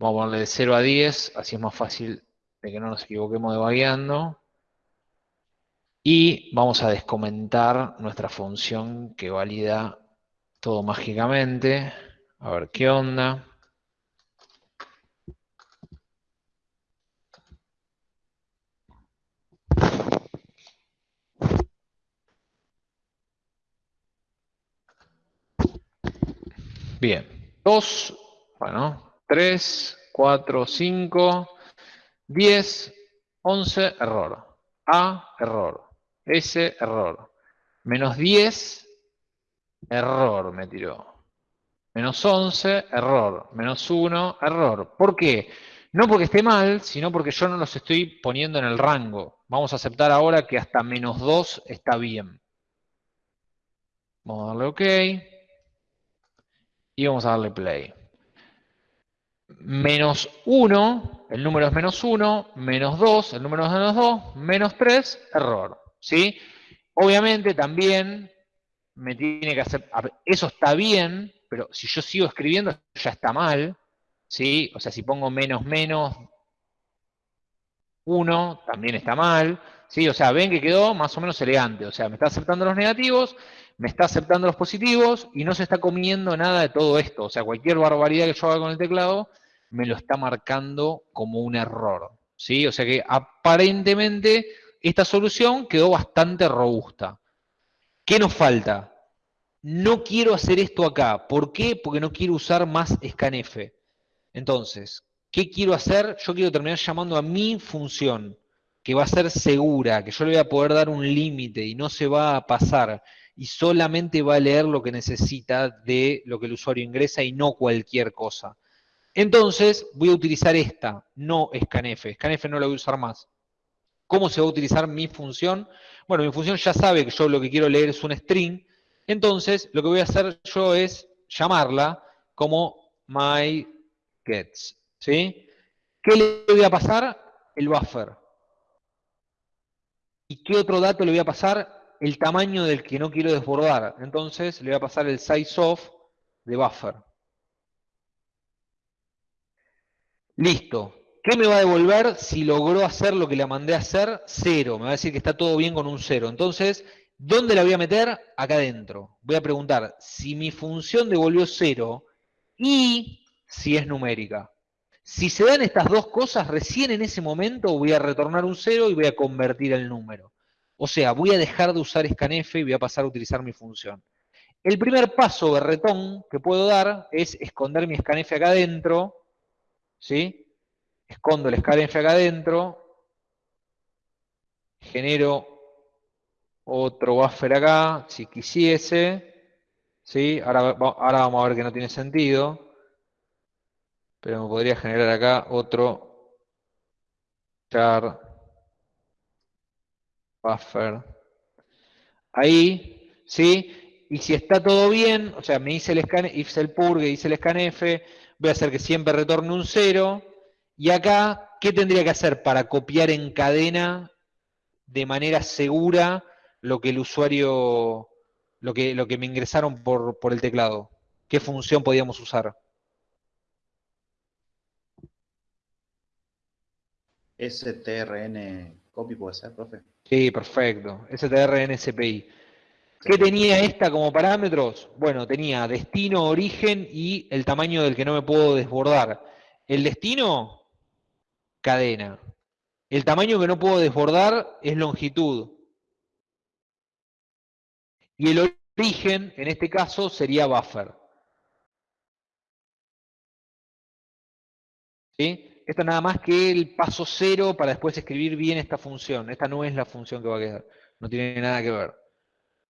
[SPEAKER 1] Vamos a ponerle de 0 a 10, así es más fácil de que no nos equivoquemos de vagueando. Y vamos a descomentar nuestra función que valida todo mágicamente. A ver qué onda. Bien, 2, bueno, 3, 4, 5, 10, 11, error. A, error. S, error. Menos 10, error me tiró. Menos 11, error. Menos 1, error. ¿Por qué? No porque esté mal, sino porque yo no los estoy poniendo en el rango. Vamos a aceptar ahora que hasta menos 2 está bien. Vamos a darle OK y vamos a darle play. Menos 1, el número es menos 1, menos 2, el número es menos 2, menos 3, error. ¿Sí? Obviamente también me tiene que hacer, eso está bien, pero si yo sigo escribiendo ya está mal, ¿sí? O sea, si pongo menos menos 1, también está mal, ¿sí? O sea, ven que quedó más o menos elegante, o sea, me está aceptando los negativos, me está aceptando los positivos y no se está comiendo nada de todo esto. O sea, cualquier barbaridad que yo haga con el teclado me lo está marcando como un error. ¿sí? O sea que aparentemente esta solución quedó bastante robusta. ¿Qué nos falta? No quiero hacer esto acá. ¿Por qué? Porque no quiero usar más scanf. Entonces, ¿qué quiero hacer? Yo quiero terminar llamando a mi función, que va a ser segura, que yo le voy a poder dar un límite y no se va a pasar y solamente va a leer lo que necesita de lo que el usuario ingresa y no cualquier cosa. Entonces voy a utilizar esta, no scanf. Scanf no la voy a usar más. ¿Cómo se va a utilizar mi función? Bueno, mi función ya sabe que yo lo que quiero leer es un string. Entonces lo que voy a hacer yo es llamarla como myGets. ¿sí? ¿Qué le voy a pasar? El buffer. ¿Y qué otro dato le voy a pasar? el tamaño del que no quiero desbordar. Entonces le voy a pasar el size of de buffer. Listo. ¿Qué me va a devolver si logró hacer lo que le mandé a hacer? Cero. Me va a decir que está todo bien con un cero. Entonces, ¿dónde la voy a meter? Acá adentro. Voy a preguntar si mi función devolvió cero y si es numérica. Si se dan estas dos cosas, recién en ese momento voy a retornar un cero y voy a convertir el número. O sea, voy a dejar de usar scanf y voy a pasar a utilizar mi función. El primer paso de retón que puedo dar es esconder mi scanf acá adentro, ¿sí? Escondo el scanf acá adentro, genero otro buffer acá, si quisiese, ¿sí? Ahora, ahora vamos a ver que no tiene sentido, pero me podría generar acá otro char buffer. Ahí, ¿sí? Y si está todo bien, o sea, me hice el scan, hice el purge, hice el scanf, voy a hacer que siempre retorne un 0. Y acá, ¿qué tendría que hacer para copiar en cadena de manera segura lo que el usuario, lo que, lo que me ingresaron por, por el teclado? ¿Qué función podíamos usar?
[SPEAKER 6] strn copy puede ser, profe.
[SPEAKER 1] Sí, perfecto. STRNSPI. ¿Qué tenía esta como parámetros? Bueno, tenía destino, origen y el tamaño del que no me puedo desbordar. El destino, cadena. El tamaño que no puedo desbordar es longitud. Y el origen, en este caso, sería buffer. ¿Sí? Esto nada más que el paso cero para después escribir bien esta función. Esta no es la función que va a quedar. No tiene nada que ver.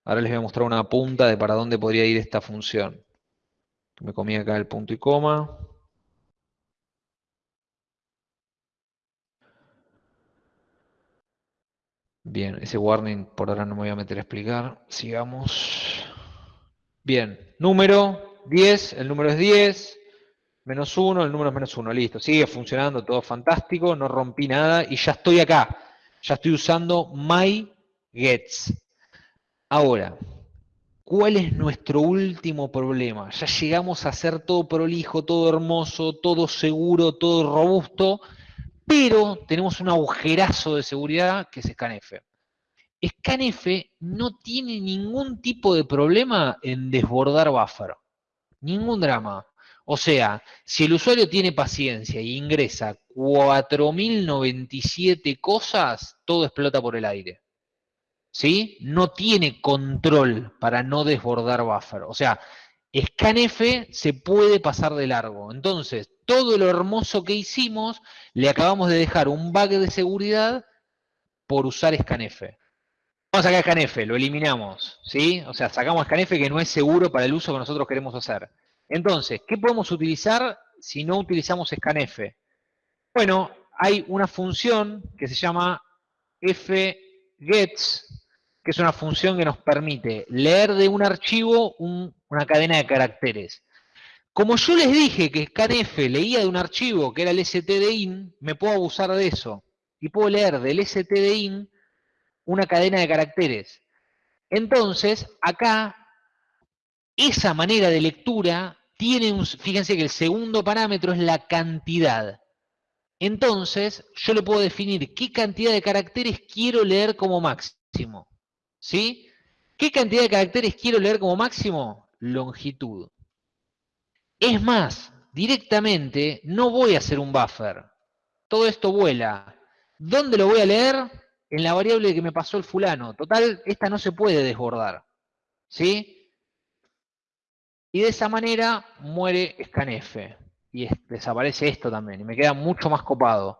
[SPEAKER 1] Ahora les voy a mostrar una punta de para dónde podría ir esta función. Me comí acá el punto y coma. Bien, ese warning por ahora no me voy a meter a explicar. Sigamos. Bien, número 10, el número es 10, menos 1, el número es menos 1, listo. Sigue funcionando, todo fantástico, no rompí nada y ya estoy acá. Ya estoy usando myGets. Ahora, ¿cuál es nuestro último problema? Ya llegamos a hacer todo prolijo, todo hermoso, todo seguro, todo robusto, pero tenemos un agujerazo de seguridad que es ScanF. ScanF no tiene ningún tipo de problema en desbordar buffer. Ningún drama. O sea, si el usuario tiene paciencia y ingresa 4097 cosas, todo explota por el aire. ¿Sí? No tiene control para no desbordar buffer. O sea, scanf se puede pasar de largo. Entonces, todo lo hermoso que hicimos, le acabamos de dejar un bug de seguridad por usar scanf. Vamos a sacar scanf, lo eliminamos, ¿sí? O sea, sacamos scanf que no es seguro para el uso que nosotros queremos hacer. Entonces, ¿qué podemos utilizar si no utilizamos scanf? Bueno, hay una función que se llama fgets, que es una función que nos permite leer de un archivo una cadena de caracteres. Como yo les dije que scanf leía de un archivo que era el stdin, me puedo abusar de eso. Y puedo leer del stdin una cadena de caracteres. Entonces, acá, esa manera de lectura tiene un... Fíjense que el segundo parámetro es la cantidad. Entonces, yo le puedo definir qué cantidad de caracteres quiero leer como máximo. ¿Sí? ¿Qué cantidad de caracteres quiero leer como máximo? Longitud. Es más, directamente no voy a hacer un buffer. Todo esto vuela. ¿Dónde lo voy a leer? En la variable que me pasó el fulano. Total, esta no se puede desbordar. ¿Sí? Y de esa manera muere scanf. Y desaparece esto también. Y me queda mucho más copado.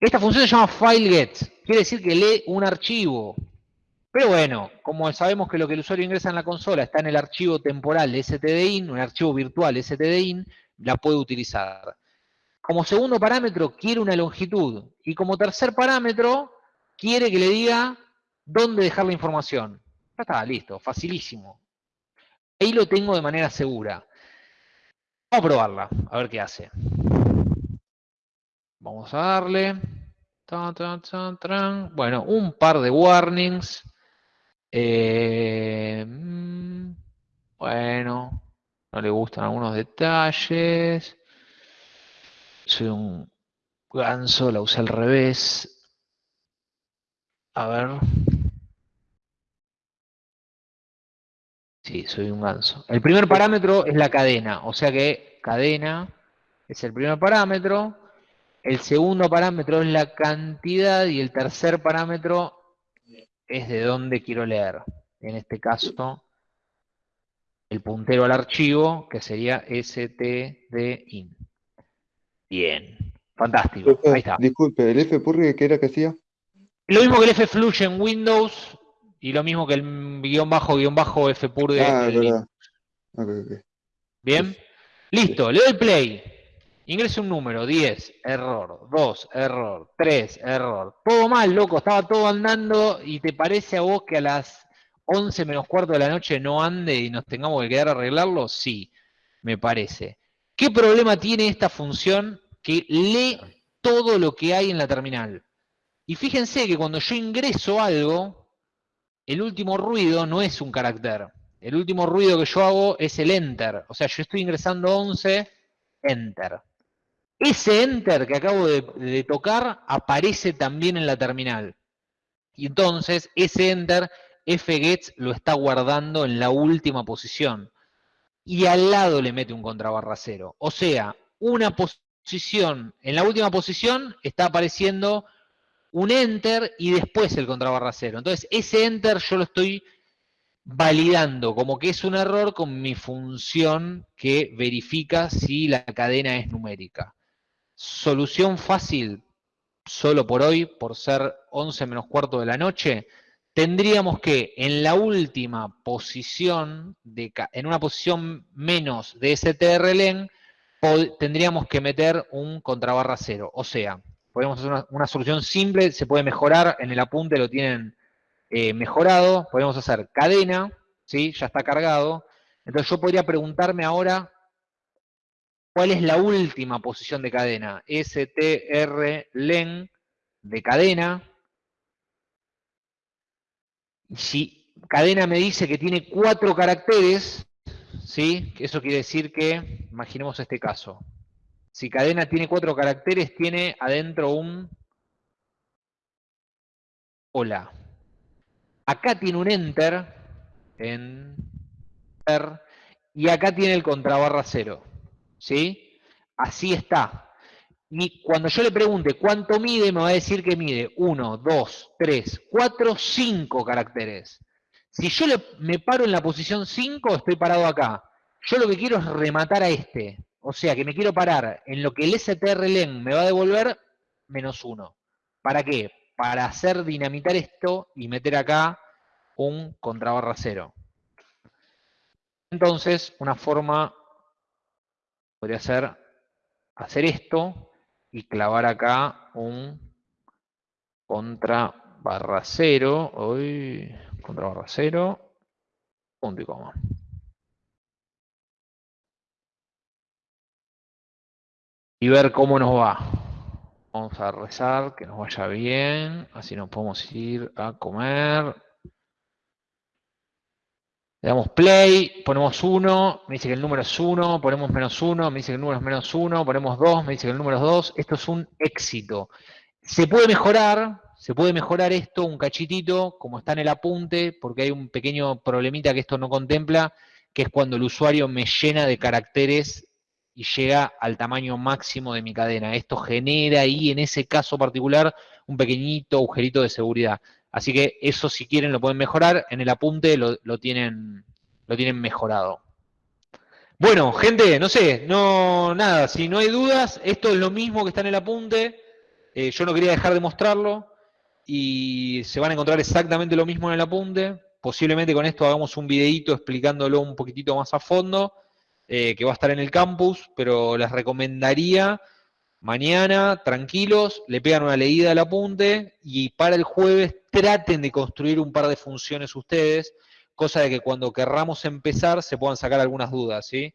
[SPEAKER 1] Esta función se llama fileGet. Quiere decir que lee un archivo. Pero bueno, como sabemos que lo que el usuario ingresa en la consola está en el archivo temporal stdin, un archivo virtual stdin, la puede utilizar. Como segundo parámetro, quiere una longitud. Y como tercer parámetro, quiere que le diga dónde dejar la información. Ya está, listo, facilísimo. Ahí lo tengo de manera segura. Vamos a probarla, a ver qué hace. Vamos a darle. Bueno, un par de warnings. Eh, mm, bueno, no le gustan algunos detalles. Soy un ganso, la usé al revés. A ver. Sí, soy un ganso. El primer parámetro es la cadena, o sea que cadena es el primer parámetro. El segundo parámetro es la cantidad y el tercer parámetro es de dónde quiero leer. En este caso, el puntero al archivo, que sería stdin. Bien, fantástico. Ahí está.
[SPEAKER 9] Disculpe, ¿el fpurge qué era que hacía?
[SPEAKER 1] Lo mismo que el flush en Windows y lo mismo que el guion bajo, guion bajo fpurge
[SPEAKER 9] Ah,
[SPEAKER 1] en
[SPEAKER 9] verdad.
[SPEAKER 1] Linux.
[SPEAKER 9] Ok, ok.
[SPEAKER 1] Bien. Listo, le doy play. Ingrese un número, 10, error, 2, error, 3, error. Todo mal, loco, estaba todo andando y te parece a vos que a las 11 menos cuarto de la noche no ande y nos tengamos que quedar a arreglarlo? Sí, me parece. ¿Qué problema tiene esta función que lee todo lo que hay en la terminal? Y fíjense que cuando yo ingreso algo, el último ruido no es un carácter. El último ruido que yo hago es el enter. O sea, yo estoy ingresando 11, enter. Ese enter que acabo de, tocar aparece también en la terminal. Y entonces ese enter fgets lo está guardando en la última posición. Y al lado le mete un contrabarra cero. O sea, una posición, en la última posición está apareciendo un enter y después el contrabarra cero. Entonces ese enter yo lo estoy validando como que es un error con mi función que verifica si la cadena es numérica. Solución fácil, solo por hoy, por ser 11 menos cuarto de la noche, tendríamos que en la última posición, de, en una posición menos de strlen, tendríamos que meter un contrabarra cero. O sea, podemos hacer una, solución simple, se puede mejorar, en el apunte lo tienen eh, mejorado, podemos hacer cadena, ¿sí? ya está cargado. Entonces yo podría preguntarme ahora, ¿cuál es la última posición de cadena? strlen de cadena. Si cadena me dice que tiene cuatro caracteres, ¿sí? Eso quiere decir que, imaginemos este caso, si cadena tiene cuatro caracteres, tiene adentro un hola. Acá tiene un enter, enter, y acá tiene el contrabarra cero, ¿sí? Así está. Cuando yo le pregunte cuánto mide, me va a decir que mide 1, 2, 3, 4, 5 caracteres. Si yo me paro en la posición 5, estoy parado acá. Yo lo que quiero es rematar a este. O sea, que me quiero parar en lo que el strlen me va a devolver, menos 1. ¿Para qué? Para hacer dinamitar esto y meter acá un contrabarra cero. Entonces, una forma podría ser hacer esto y clavar acá un contra barra cero. Uy, contra barra cero, punto y coma. Y ver cómo nos va. Vamos a rezar, que nos vaya bien, así nos podemos ir a comer. Le damos play, ponemos 1, me dice que el número es 1, ponemos menos 1, me dice que el número es menos 1, ponemos 2, me dice que el número es 2. Esto es un éxito. Se puede mejorar, se puede mejorar esto un cachitito, como está en el apunte, porque hay un pequeño problemita que esto no contempla, que es cuando el usuario me llena de caracteres y llega al tamaño máximo de mi cadena. Esto genera ahí, en ese caso particular, un pequeñito agujerito de seguridad. Así que eso, si quieren, lo pueden mejorar. En el apunte lo, tienen, lo tienen mejorado. Bueno, gente, no sé, no, nada, si no hay dudas, esto es lo mismo que está en el apunte. Eh, yo no quería dejar de mostrarlo y se van a encontrar exactamente lo mismo en el apunte. Posiblemente con esto hagamos un videito explicándolo un poquitito más a fondo, eh, que va a estar en el campus, pero les recomendaría mañana, tranquilos, le pegan una leída al apunte y para el jueves traten de construir un par de funciones ustedes, cosa de que cuando querramos empezar se puedan sacar algunas dudas, ¿sí?